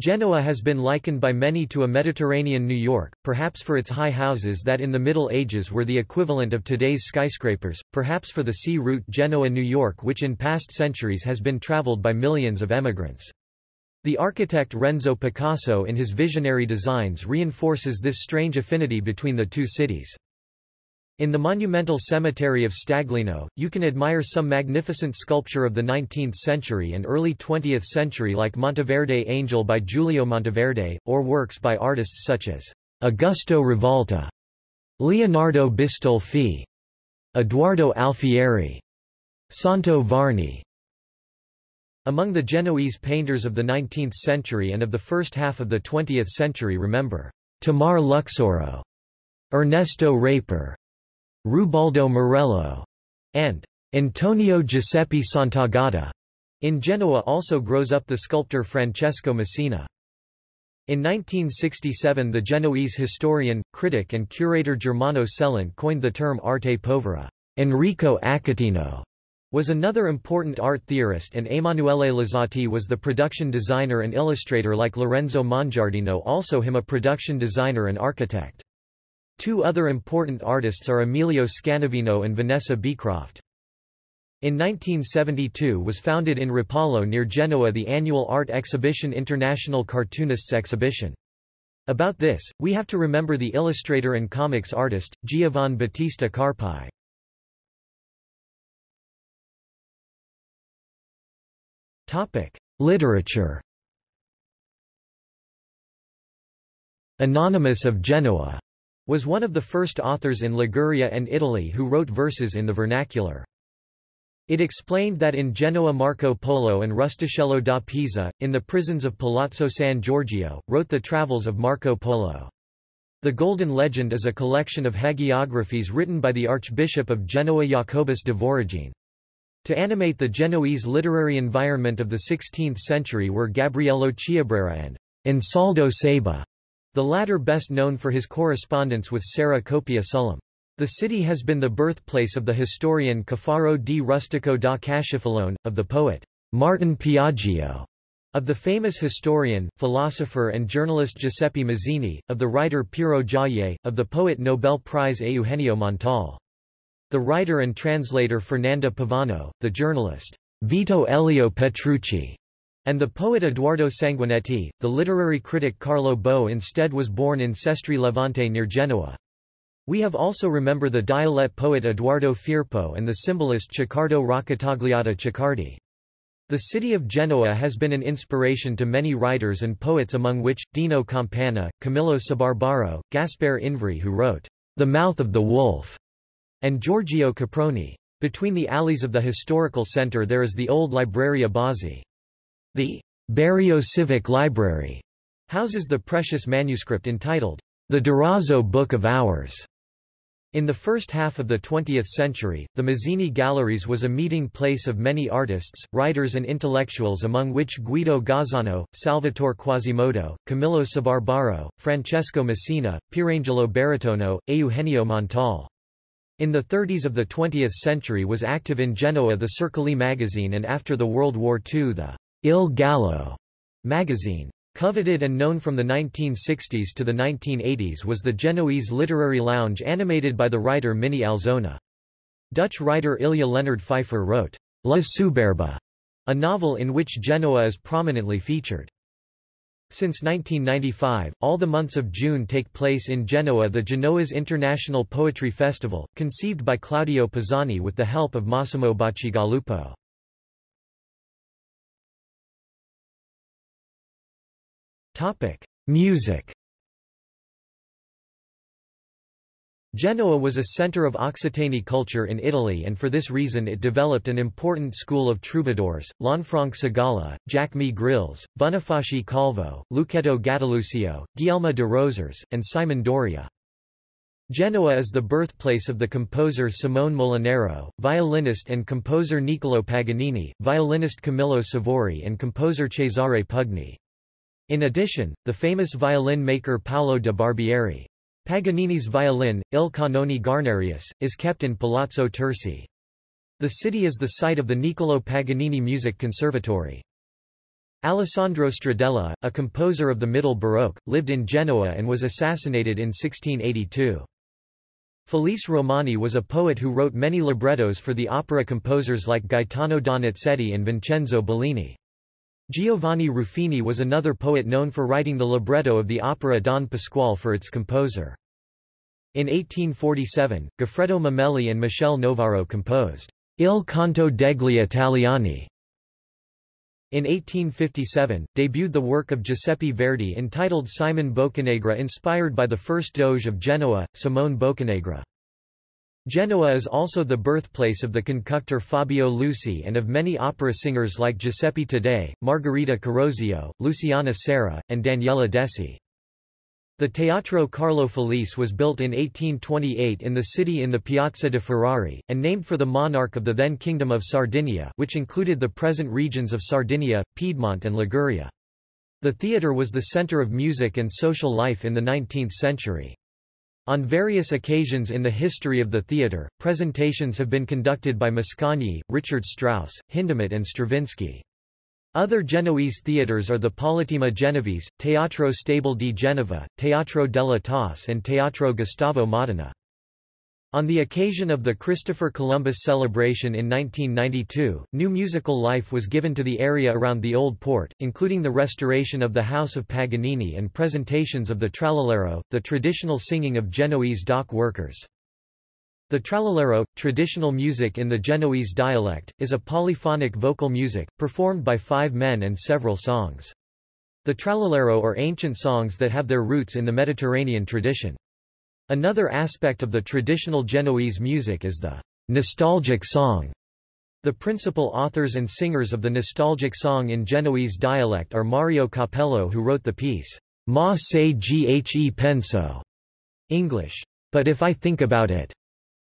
[SPEAKER 1] Genoa has been likened by many to a Mediterranean New York, perhaps for its high houses that in the Middle Ages were the equivalent of today's skyscrapers, perhaps for the sea route Genoa-New York which in past centuries has been traveled by millions of emigrants. The architect Renzo Picasso in his visionary designs reinforces this strange affinity between the two cities. In the monumental cemetery of Staglieno, you can admire some magnificent sculpture of the 19th century and early 20th century like Monteverde Angel by Giulio Monteverde, or works by artists such as Augusto Rivalta, Leonardo Bistolfi, Edoardo Alfieri, Santo Varni. Among the Genoese painters of the 19th century and of the first half of the 20th century remember Tamar Luxoro, Ernesto Rayper, Rubaldo Merello, and Antonio Giuseppe Santagata. In Genoa also grows up the sculptor Francesco Messina. In 1967 the Genoese historian, critic and curator Germano Celant coined the term arte povera. Enrico Accatino was another important art theorist and Emanuele Luzzati was the production designer and illustrator like Lorenzo Mongiardino also him a production designer and architect. Two other important artists are Emilio Scanavino and Vanessa Beecroft. In 1972 was founded in Rapallo near Genoa the annual art exhibition International Cartoonists Exhibition. About this, we have to remember the illustrator and comics artist, Giovan Battista Carpi. Literature Anonymous of Genoa was one of the first authors in Liguria and Italy who wrote verses in the vernacular. It explained that in Genoa Marco Polo and Rustichello da Pisa, in the prisons of Palazzo San Giorgio, wrote the travels of Marco Polo. The Golden Legend is a collection of hagiographies written by the Archbishop of Genoa Jacobus de Voragine. To animate the Genoese literary environment of the 16th century were Gabriello Chiabrera and Ansaldo Cebà. The latter best known for his correspondence with Sarah Copia Sullam. The city has been the birthplace of the historian Caffaro di Rustico da Caschifellone, of the poet Martin Piaggio, of the famous historian, philosopher and journalist Giuseppe Mazzini, of the writer Piero Gioia, of the poet Nobel Prize Eugenio Montale. The writer and translator Fernanda Pivano, the journalist Vito Elio Petrucci, and the poet Edoardo Sanguineti, the literary critic Carlo Bo instead was born in Sestri Levante near Genoa. We have also remember the dialect poet Edoardo Firpo and the symbolist Ceccardo Roccatagliata Ceccardi. The city of Genoa has been an inspiration to many writers and poets among which, Dino Campana, Camillo Sbarbaro, Gaspare Invrea who wrote, The Mouth of the Wolf, and Giorgio Caproni. Between the alleys of the historical center there is the old Libreria Bozzi. The Berio Civic Library houses the precious manuscript entitled The Durazzo Book of Hours. In the first half of the 20th century, the Mazzini Galleries was a meeting place of many artists, writers and intellectuals among which Guido Gozzano, Salvatore Quasimodo, Camillo Sbarbaro, Francesco Messina, Pierangelo Baratono, Eugenio Montale. In the 30s of the 20th century was active in Genoa the Circoli magazine and after the World War II the Il Gallo magazine. Coveted and known from the 1960s to the 1980s was the Genoese literary lounge animated by the writer Minnie Alzona. Dutch writer Ilja Leonard Pfeijffer wrote, La Superba, a novel in which Genoa is prominently featured. Since 1995, all the months of June take place in Genoa the Genoese International Poetry Festival, conceived by Claudio Pisani with the help of Massimo Bacigalupo. Music Genoa was a center of Occitanie culture in Italy and for this reason it developed an important school of troubadours, Lanfranc Cigala, Jacques Grills, Bonifaci Calvo, Luchetto Gattilusio, Guglielmo de Rosers, and Simon Doria. Genoa is the birthplace of the composer Simone Molinaro, violinist and composer Niccolò Paganini, violinist Camillo Sivori and composer Cesare Pugni. In addition, the famous violin maker Paolo de Barbieri. Paganini's violin, Il Cannone Guarnerius, is kept in Palazzo Tursi. The city is the site of the Niccolò Paganini Music Conservatory. Alessandro Stradella, a composer of the Middle Baroque, lived in Genoa and was assassinated in 1682. Felice Romani was a poet who wrote many librettos for the opera composers like Gaetano Donizetti and Vincenzo Bellini. Giovanni Ruffini was another poet known for writing the libretto of the opera Don Pasquale for its composer. In 1847, Goffredo Mameli and Michele Novaro composed Il Canto degli Italiani. In 1857, debuted the work of Giuseppe Verdi entitled Simon Boccanegra inspired by the first Doge of Genoa, Simone Boccanegra. Genoa is also the birthplace of the conductor Fabio Luisi and of many opera singers like Giuseppe Taddei, Margherita Carosio, Luciana Serra, and Daniela Dessi. The Teatro Carlo Felice was built in 1828 in the city in the Piazza de Ferrari, and named for the monarch of the then Kingdom of Sardinia which included the present regions of Sardinia, Piedmont and Liguria. The theatre was the centre of music and social life in the 19th century. On various occasions in the history of the theatre, presentations have been conducted by Mascagni, Richard Strauss, Hindemith and Stravinsky. Other Genoese theatres are the Politeama Genovese, Teatro Stabile di Genova, Teatro della Tosse and Teatro Gustavo Modena. On the occasion of the Christopher Columbus celebration in 1992, new musical life was given to the area around the Old Port, including the restoration of the House of Paganini and presentations of the trallallero, the traditional singing of Genoese dock workers. The trallallero, traditional music in the Genoese dialect, is a polyphonic vocal music, performed by five men and several songs. The trallallero are ancient songs that have their roots in the Mediterranean tradition. Another aspect of the traditional Genoese music is the nostalgic song. The principal authors and singers of the nostalgic song in Genoese dialect are Mario Capello who wrote the piece, Ma se ghe penso, English, But If I Think About It,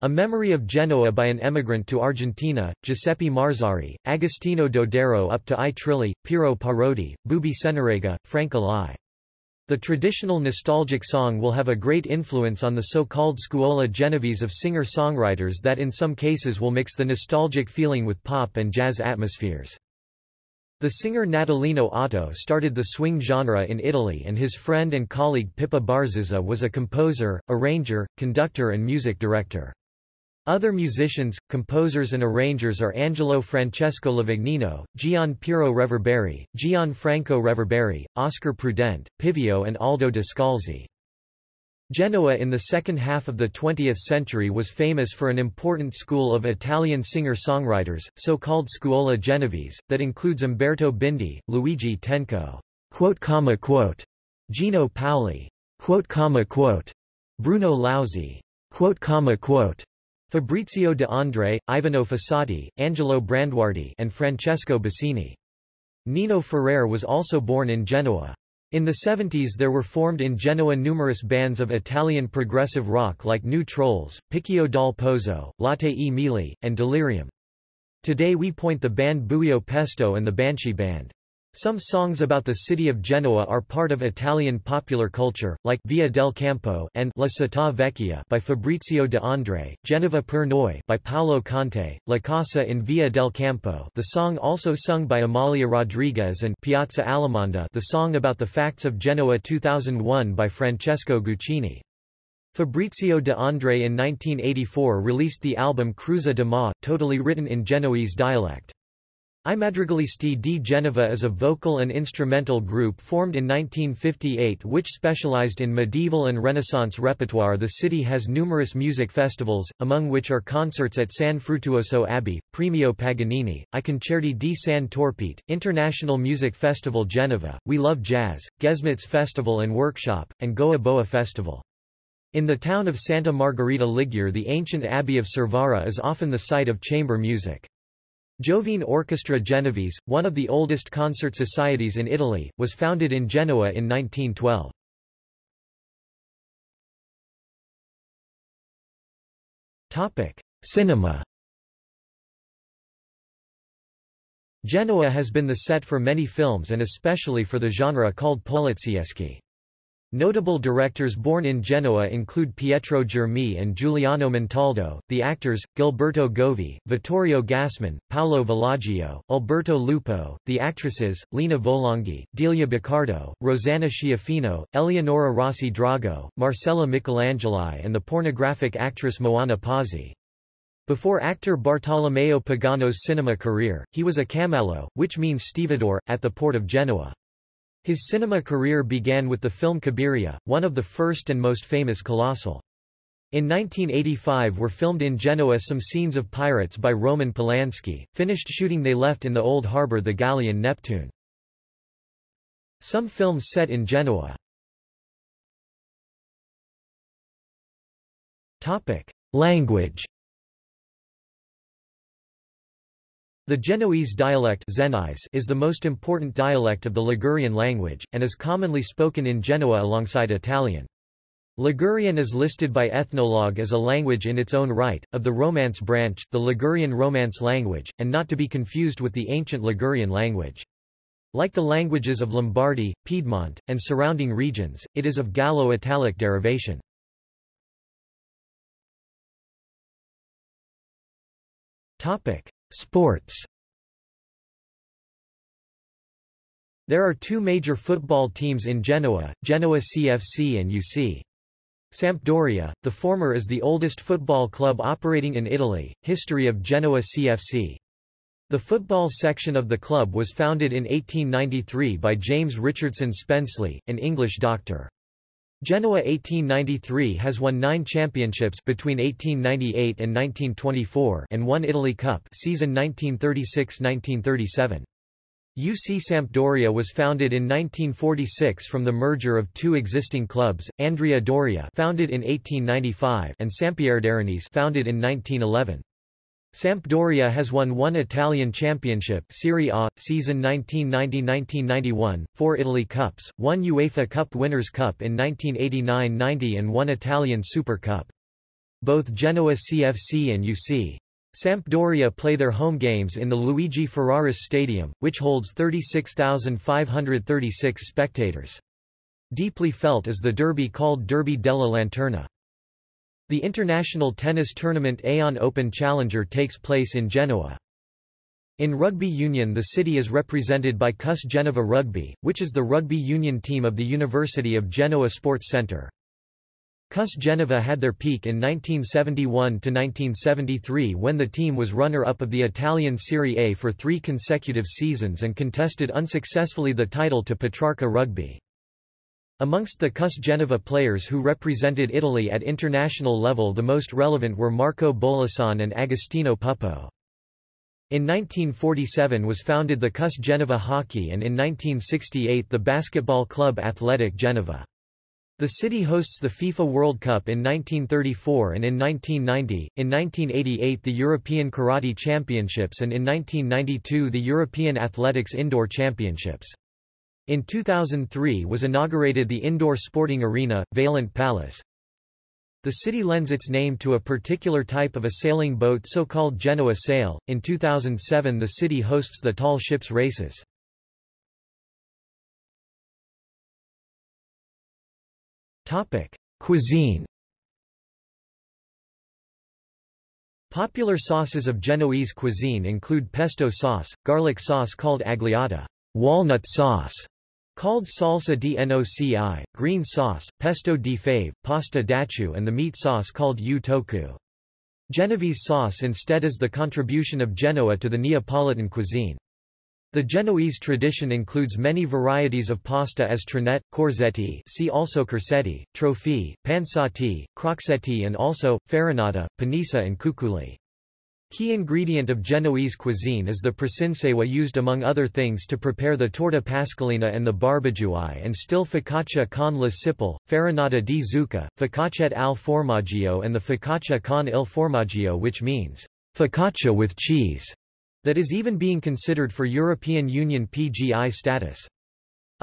[SPEAKER 1] a memory of Genoa by an emigrant to Argentina, Giuseppe Marzari, Agostino Dodero up to I Trilli, Piero Parodi, Bubi Cenerega, Frank Alai. The traditional nostalgic song will have a great influence on the so-called scuola genovese of singer-songwriters that in some cases will mix the nostalgic feeling with pop and jazz atmospheres. The singer Natalino Otto started the swing genre in Italy and his friend and colleague Pippo Barzizza was a composer, arranger, conductor and music director. Other musicians, composers and arrangers are Angelo Francesco Lavagnino, Gian Piero Reverberi, Gianfranco Reverberi, Oscar Prudente, Pivio and Aldo Descalzi. Genoa in the second half of the 20th century was famous for an important school of Italian singer-songwriters, so-called Scuola Genovese, that includes Umberto Bindi, Luigi Tenco, Gino Paoli, Bruno quote, Fabrizio de André, Ivano Fossati, Angelo Branduardi and Francesco Baccini. Nino Ferrer was also born in Genoa. In the 70s there were formed in Genoa numerous bands of Italian progressive rock like New Trolls, Picchio dal Pozzo, Latte e Mele, and Delirium. Today we point the band Buio Pesto and the Banshee Band. Some songs about the city of Genoa are part of Italian popular culture, like Via del Campo and La Città Vecchia by Fabrizio de André, Genova per noi by Paolo Conte, La Casa in Via del Campo the song also sung by Amália Rodrigues and Piazza Alimonda the song about the facts of Genoa 2001 by Francesco Guccini. Fabrizio de André in 1984 released the album Crêuza de mä, totally written in Genoese dialect. I Madrigalisti di Genova is a vocal and instrumental group formed in 1958 which specialized in medieval and Renaissance repertoire. The city has numerous music festivals, among which are concerts at San Fruttuoso Abbey, Premio Paganini, I Concerti di San Torpete, International Music Festival Genova, We Love Jazz, Gesmitz Festival and Workshop, and Goa Boa Festival. In the town of Santa Margherita Ligure the ancient abbey of Cervara is often the site of chamber music. Giovine Orchestra Genovese, one of the oldest concert societies in Italy, was founded in Genoa in 1912. Topic: Cinema Genoa has been the set for many films and especially for the genre called polizieschi. Notable directors born in Genoa include Pietro Germi and Giuliano Montaldo, the actors, Gilberto Govi, Vittorio Gassman, Paolo Villaggio, Alberto Lupo, the actresses, Lina Volonghi, Delia Boccardo, Rosanna Schiaffino, Eleonora Rossi Drago, Marcella Michelangeli and the pornographic actress Moana Pozzi. Before actor Bartolomeo Pagano's cinema career, he was a camallo, which means stevedore, at the port of Genoa. His cinema career began with the film Cabiria, one of the first and most famous Colossal. In 1985 were filmed in Genoa some scenes of pirates by Roman Polanski, finished shooting they left in the old harbour the galleon Neptune. Some films set in Genoa Language The Genoese dialect is the most important dialect of the Ligurian language, and is commonly spoken in Genoa alongside Italian. Ligurian is listed by Ethnologue as a language in its own right, of the Romance branch, the Ligurian Romance language, and not to be confused with the ancient Ligurian language. Like the languages of Lombardy, Piedmont, and surrounding regions, it is of Gallo-Italic derivation. Sports There are two major football teams in Genoa, Genoa CFC and UC. Sampdoria, the former is the oldest football club operating in Italy, history of Genoa CFC. The football section of the club was founded in 1893 by James Richardson Spensley, an English doctor. Genoa 1893 has won nine championships between 1898 and 1924 and one Italy Cup season 1936–1937. UC Sampdoria was founded in 1946 from the merger of two existing clubs, Andrea Doria founded in 1895 and Sampierdarenese founded in 1911. Sampdoria has won one Italian championship Serie A, season 1990–1991, four Italy Cups, one UEFA Cup Winners' Cup in 1989–90 and one Italian Super Cup. Both Genoa CFC and UC. Sampdoria play their home games in the Luigi Ferraris Stadium, which holds 36,536 spectators. Deeply felt is the derby called Derby della Lanterna. The international tennis tournament Aon Open Challenger takes place in Genoa. In rugby union the city is represented by CUS Genova Rugby, which is the rugby union team of the University of Genoa Sports Centre. CUS Genova had their peak in 1971–1973 when the team was runner-up of the Italian Serie A for three consecutive seasons and contested unsuccessfully the title to Petrarca Rugby. Amongst the CUS Genova players who represented Italy at international level the most relevant were Marco Bollesan and Agostino Puppo. In 1947 was founded the CUS Genova Hockey and in 1968 the basketball club Athletic Genova. The city hosts the FIFA World Cup in 1934 and in 1990, in 1988 the European Karate Championships and in 1992 the European Athletics Indoor Championships. In 2003 was inaugurated the indoor sporting arena, Vaillant Palace. The city lends its name to a particular type of a sailing boat so-called Genoa sail. In 2007 the city hosts the tall ships races. Topic: Cuisine. Popular sauces of Genoese cuisine include pesto sauce, garlic sauce called agliata, walnut sauce, Called salsa di noci, green sauce, pesto di fave, pasta d'acciu and the meat sauce called u toku. Genovese sauce instead is the contribution of Genoa to the Neapolitan cuisine. The Genoese tradition includes many varieties of pasta as trinette, corzetti see also corsetti, trofie, pansati, croxetti and also, farinata, panissa and cuculi. Key ingredient of Genoese cuisine is the precinsewa used among other things to prepare the torta pasqualina and the barbagiuai and still focaccia con la cipolle, farinata di zucca, focaccette al formaggio and the focaccia con il formaggio which means focaccia with cheese that is even being considered for European Union PGI status.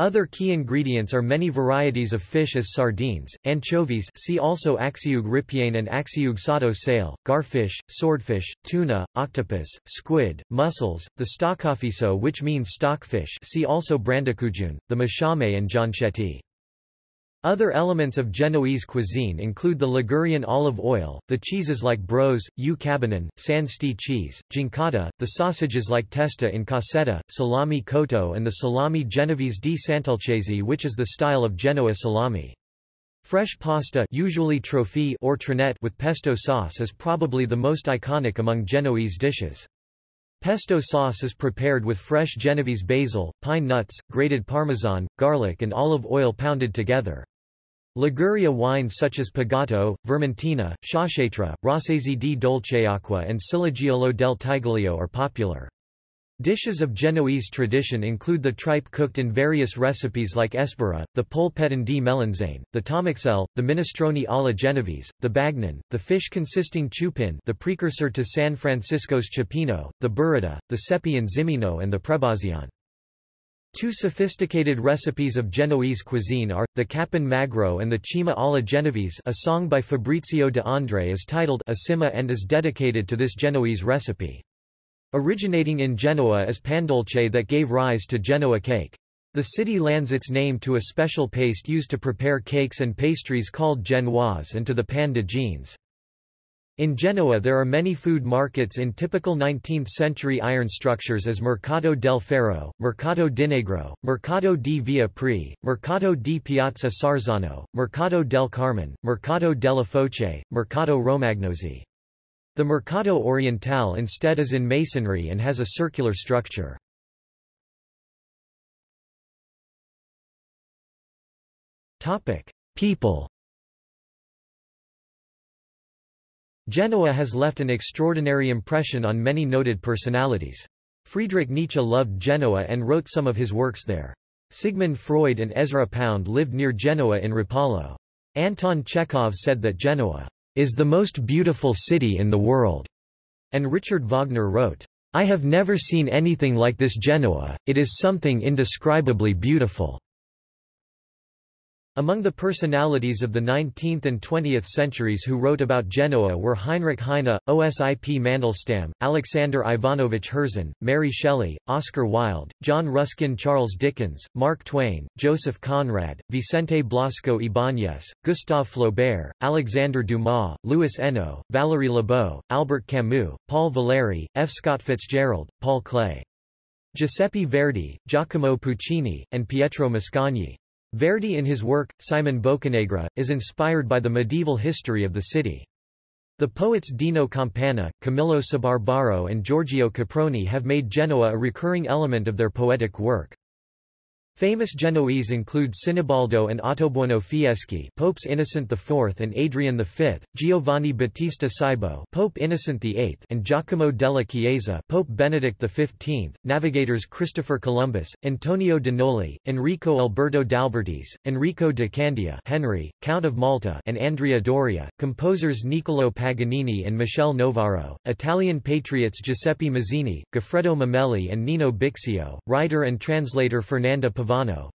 [SPEAKER 1] Other key ingredients are many varieties of fish as sardines, anchovies see also axiug ripiene and axiug sato sale, garfish, swordfish, tuna, octopus, squid, mussels, the stockafiso which means stockfish see also brandacujun, the mashame and gianchetti. Other elements of Genoese cuisine include the Ligurian olive oil, the cheeses like bros, u cabanon, cheese, gincata, the sausages like testa in cassetta, salami cotto and the salami genovese di Sant'Olcese which is the style of Genoa salami. Fresh pasta usually trofie or trinette with pesto sauce is probably the most iconic among Genoese dishes. Pesto sauce is prepared with fresh Genovese basil, pine nuts, grated parmesan, garlic and olive oil pounded together. Liguria wines such as Pigato, Vermentino, Sciacchetrà, Rossese di Dolceacqua and Silagiolo del Tiglio are popular. Dishes of Genoese tradition include the tripe cooked in various recipes like espera, the polpettone di melanzane, the tomaxel, the minestrone alla genovese, the bagnon, the fish consisting chupin the precursor to San Francisco's cioppino, the burrata, the sepi and zimino and the prebazione. Two sophisticated recipes of Genoese cuisine are, the Cappon Magro and the Cima alla Genovese a song by Fabrizio de André is titled Asima and is dedicated to this Genoese recipe. Originating in Genoa is pandolce that gave rise to Genoa cake. The city lends its name to a special paste used to prepare cakes and pastries called genoise and to the pan de jeans. In Genoa there are many food markets in typical 19th-century iron structures as Mercato del Ferro, Mercato Dinegro, Mercato di Via Pri, Mercato di Piazza Sarzano, Mercato del Carmen, Mercato della Foce, Mercato Romagnosi. The Mercato Orientale instead is in masonry and has a circular structure. People Genoa has left an extraordinary impression on many noted personalities. Friedrich Nietzsche loved Genoa and wrote some of his works there. Sigmund Freud and Ezra Pound lived near Genoa in Rapallo. Anton Chekhov said that Genoa is the most beautiful city in the world, and Richard Wagner wrote, I have never seen anything like this Genoa, it is something indescribably beautiful. Among the personalities of the 19th and 20th centuries who wrote about Genoa were Heinrich Heine, Osip Mandelstam, Alexander Ivanovich Herzen, Mary Shelley, Oscar Wilde, John Ruskin Charles Dickens, Mark Twain, Joseph Conrad, Vicente Blasco Ibáñez, Gustave Flaubert, Alexander Dumas, Louis Hénault, Valérie Lebeau, Albert Camus, Paul Valéry, F. Scott Fitzgerald, Paul Klee. Giuseppe Verdi, Giacomo Puccini, and Pietro Mascagni. Verdi in his work, Simon Boccanegra, is inspired by the medieval history of the city. The poets Dino Campana, Camillo Sbarbaro and Giorgio Caproni have made Genoa a recurring element of their poetic work. Famous Genoese include Sinibaldo and Ottobuono Fieschi Popes Innocent IV and Adrian V, Giovanni Battista Cibo Pope Innocent VIII and Giacomo della Chiesa Pope Benedict XV, navigators Christopher Columbus, Antonio de Noli, Enrico Alberto d'Albertis, Enrico de Candia Henry, Count of Malta and Andrea Doria, composers Niccolò Paganini and Michele Novaro, Italian patriots Giuseppe Mazzini, Goffredo Mameli and Nino Bixio, writer and translator Fernanda Pivano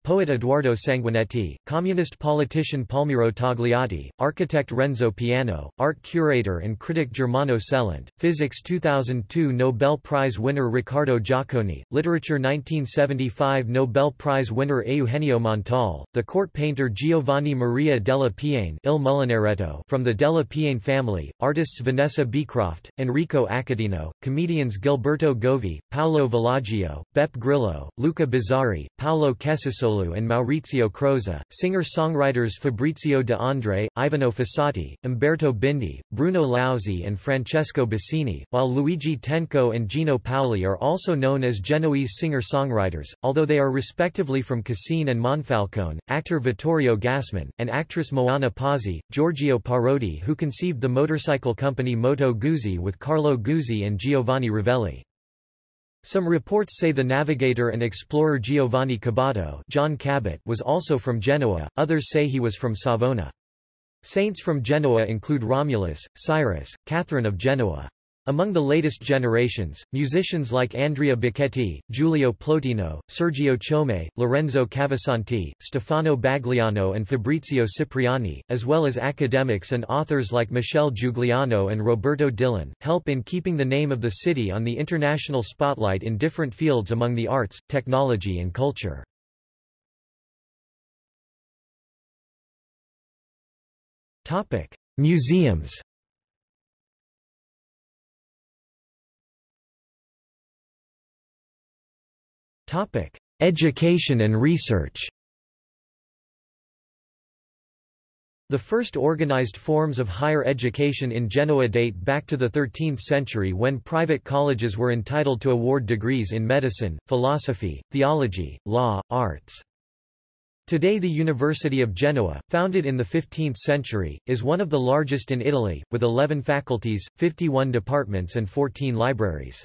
[SPEAKER 1] poet Edoardo Sanguineti, communist politician Palmiro Togliatti, architect Renzo Piano, art curator and critic Germano Celant, physics 2002 Nobel Prize winner Riccardo Giacconi, literature 1975 Nobel Prize winner Eugenio Montale, the court painter Giovanni Maria della Piane Il Mulinaretto from the della Piane family, artists Vanessa Beecroft, Enrico Accatino, comedians Gilberto Govi, Paolo Villaggio, Beppe Grillo, Luca Bizzarri, Paolo Kessisoglu and Maurizio Crozza, singer-songwriters Fabrizio De André, Ivano Fossati, Umberto Bindi, Bruno Lauzi and Francesco Baccini, while Luigi Tenco and Gino Paoli are also known as Genoese singer-songwriters, although they are respectively from Cassine and Monfalcone, actor Vittorio Gassman, and actress Moana Pozzi, Giorgio Parodi who conceived the motorcycle company Moto Guzzi with Carlo Guzzi and Giovanni Ravelli. Some reports say the navigator and explorer Giovanni Caboto John Cabot was also from Genoa, others say he was from Savona. Saints from Genoa include Romulus, Cyrus, Catherine of Genoa. Among the latest generations, musicians like Andrea Bacchetti, Giulio Plotino, Sergio Chiome, Lorenzo Cavasanti, Stefano Bagliano and Fabrizio Cipriani, as well as academics and authors like Michel Giugliano and Roberto Dillon, help in keeping the name of the city on the international spotlight in different fields among the arts, technology and culture. Museums Education and research. The first organized forms of higher education in Genoa date back to the 13th century when private colleges were entitled to award degrees in medicine, philosophy, theology, law, arts. Today the University of Genoa, founded in the 15th century, is one of the largest in Italy, with 11 faculties, 51 departments and 14 libraries.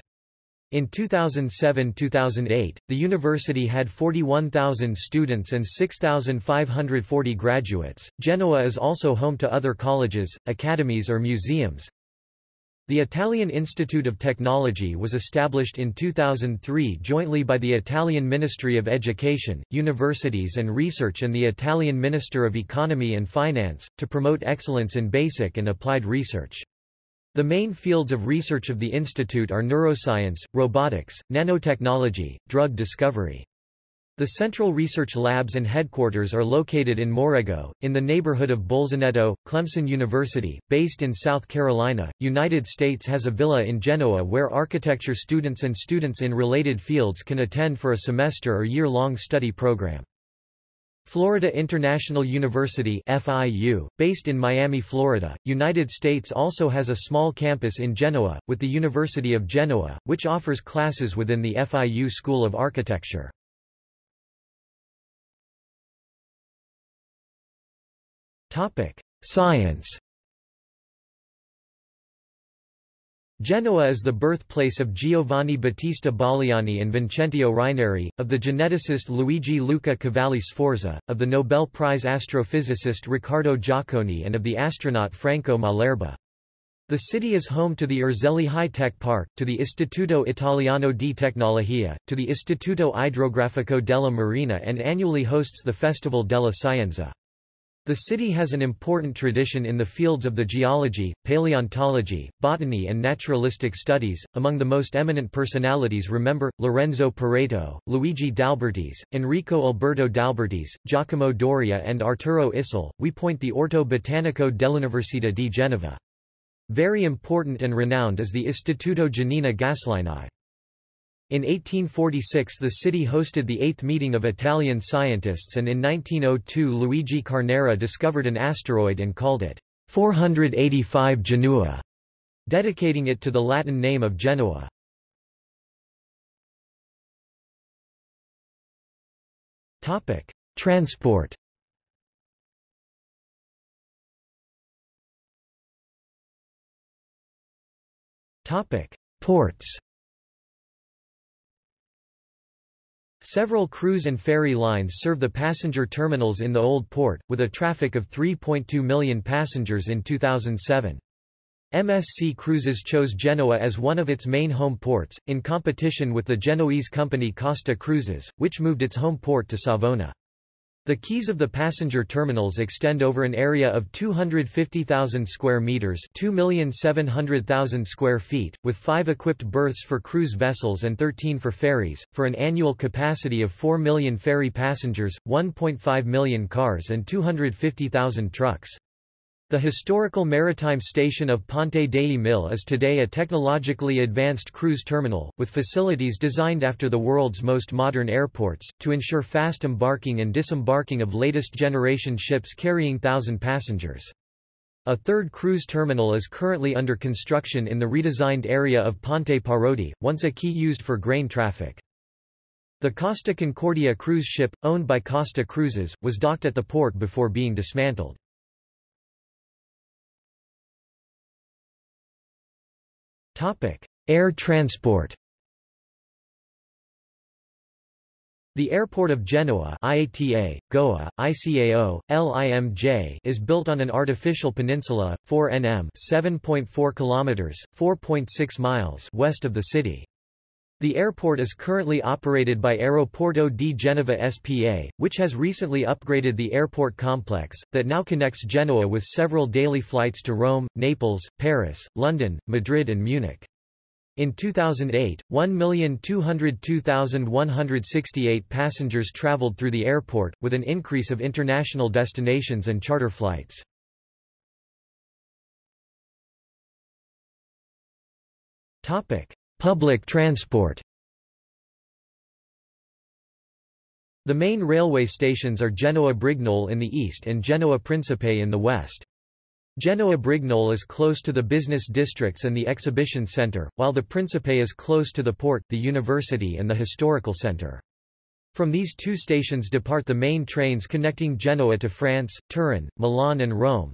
[SPEAKER 1] In 2007–2008, the university had 41,000 students and 6,540 graduates. Genoa is also home to other colleges, academies or museums. The Italian Institute of Technology was established in 2003 jointly by the Italian Ministry of Education, Universities and Research and the Italian Minister of Economy and Finance, to promote excellence in basic and applied research. The main fields of research of the institute are neuroscience, robotics, nanotechnology, drug discovery. The central research labs and headquarters are located in Morego, in the neighborhood of Bolzaneto. Clemson University, based in South Carolina, United States has a villa in Genoa where architecture students and students in related fields can attend for a semester or year-long study program. Florida International University FIU, based in Miami, Florida, United States also has a small campus in Genoa, with the University of Genoa, which offers classes within the FIU School of Architecture. Science Genoa is the birthplace of Giovanni Battista Baliani and Vincentio Raineri, of the geneticist Luigi Luca Cavalli Sforza, of the Nobel Prize astrophysicist Riccardo Giacconi and of the astronaut Franco Malerba. The city is home to the Erzelli High-Tech Park, to the Istituto Italiano di Tecnologia, to the Istituto Idrografico della Marina and annually hosts the Festival della Scienza. The city has an important tradition in the fields of the geology, paleontology, botany and naturalistic studies. Among the most eminent personalities remember, Lorenzo Pareto, Luigi D'Albertis, Enrico Alberto D'Albertis, Giacomo Doria and Arturo Issel. We point the Orto Botanico dell'Università di Genova. Very important and renowned is the Istituto Giannina Gaslini. In 1846 the city hosted the eighth meeting of Italian scientists and in 1902 Luigi Carnera discovered an asteroid and called it 485 Genua, dedicating it to the Latin name of Genoa. Topic: Transport Topic: Ports Several cruise and ferry lines serve the passenger terminals in the Old Port, with a traffic of 3.2 million passengers in 2007. MSC Cruises chose Genoa as one of its main home ports, in competition with the Genoese company Costa Cruises, which moved its home port to Savona. The quays of the passenger terminals extend over an area of 250,000 square meters, 2,700,000 square feet, with 5 equipped berths for cruise vessels and 13 for ferries, for an annual capacity of 4 million ferry passengers, 1.5 million cars and 250,000 trucks. The historical maritime station of Ponte dei Mille is today a technologically advanced cruise terminal, with facilities designed after the world's most modern airports, to ensure fast embarking and disembarking of latest generation ships carrying thousand passengers. A third cruise terminal is currently under construction in the redesigned area of Ponte Parodi, once a quay used for grain traffic. The Costa Concordia cruise ship, owned by Costa Cruises, was docked at the port before being dismantled. Air transport The airport of Genoa IATA, Goa, ICAO, LIMJ is built on an artificial peninsula, 4 nm 7.4 kilometers, 4.6 miles west of the city. The airport is currently operated by Aeroporto di Genova SPA, which has recently upgraded the airport complex, that now connects Genoa with several daily flights to Rome, Naples, Paris, London, Madrid and Munich. In 2008, 1,202,168 passengers traveled through the airport, with an increase of international destinations and charter flights. Public transport The main railway stations are Genoa Brignole in the east and Genoa Principe in the west. Genoa Brignole is close to the business districts and the exhibition centre, while the Principe is close to the port, the university and the historical centre. From these two stations depart the main trains connecting Genoa to France, Turin, Milan and Rome,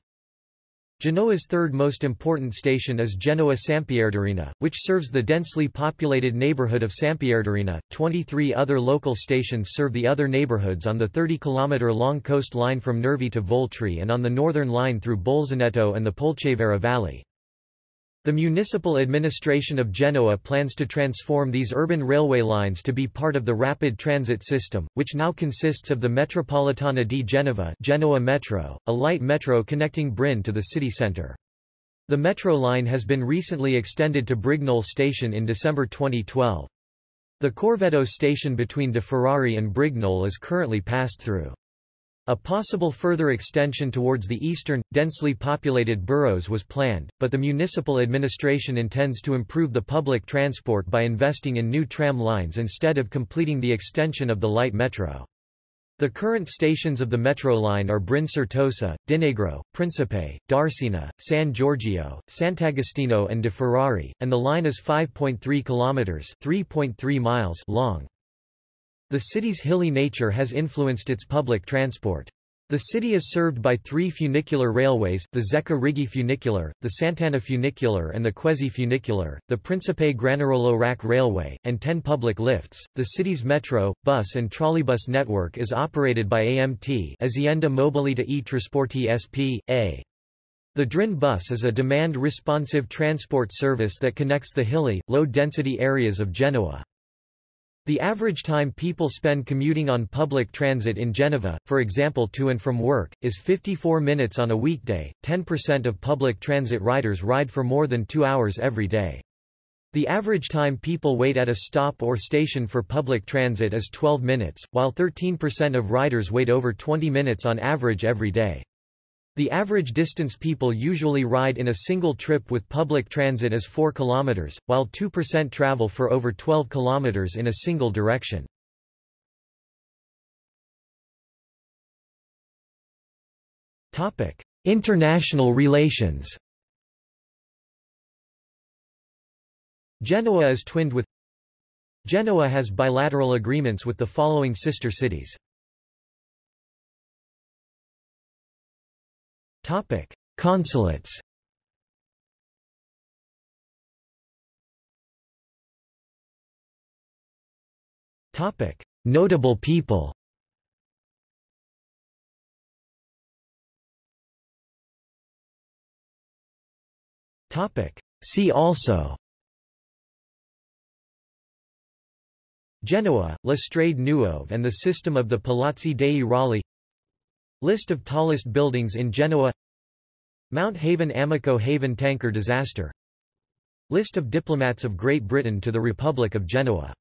[SPEAKER 1] Genoa's third most important station is Genoa Sampierdarena, which serves the densely populated neighborhood of Sampierdarena. 23 other local stations serve the other neighborhoods on the 30-kilometer-long coast line from Nervi to Voltri and on the northern line through Bolzaneto and the Polcevera Valley. The municipal administration of Genoa plans to transform these urban railway lines to be part of the rapid transit system, which now consists of the Metropolitana di Genova Genoa Metro, a light metro connecting Brin to the city centre. The metro line has been recently extended to Brignole station in December 2012. The Corvetto station between De Ferrari and Brignole is currently passed through. A possible further extension towards the eastern, densely populated boroughs was planned, but the municipal administration intends to improve the public transport by investing in new tram lines instead of completing the extension of the light metro. The current stations of the metro line are Brin Certosa, Di Negro, Principe, Darsena, San Giorgio, Sant'Agostino and De Ferrari, and the line is 5.3 kilometers (3.3 miles) long. The city's hilly nature has influenced its public transport. The city is served by three funicular railways, the Zecca Righi funicular, the Sant'Anna funicular and the Quezzi funicular, the Principe Granarolo Rack Railway, and ten public lifts. The city's metro, bus and trolleybus network is operated by AMT Azienda Mobilità e Trasporti S.p.A. The Drin bus is a demand-responsive transport service that connects the hilly, low-density areas of Genoa. The average time people spend commuting on public transit in Geneva, for example to and from work, is 54 minutes on a weekday. 10% of public transit riders ride for more than two hours every day. The average time people wait at a stop or station for public transit is 12 minutes, while 13% of riders wait over 20 minutes on average every day. The average distance people usually ride in a single trip with public transit is 4 km, while 2% travel for over 12 km in a single direction. International relations Genoa is twinned with Genoa has bilateral agreements with the following sister cities Topic: Consulates. Topic: Notable people. Topic: See also. Genoa, La Strade Nuove and the system of the Palazzi dei Rolli List of tallest buildings in Genoa. Mount Haven Amico Haven tanker disaster. List of diplomats of Great Britain to the Republic of Genoa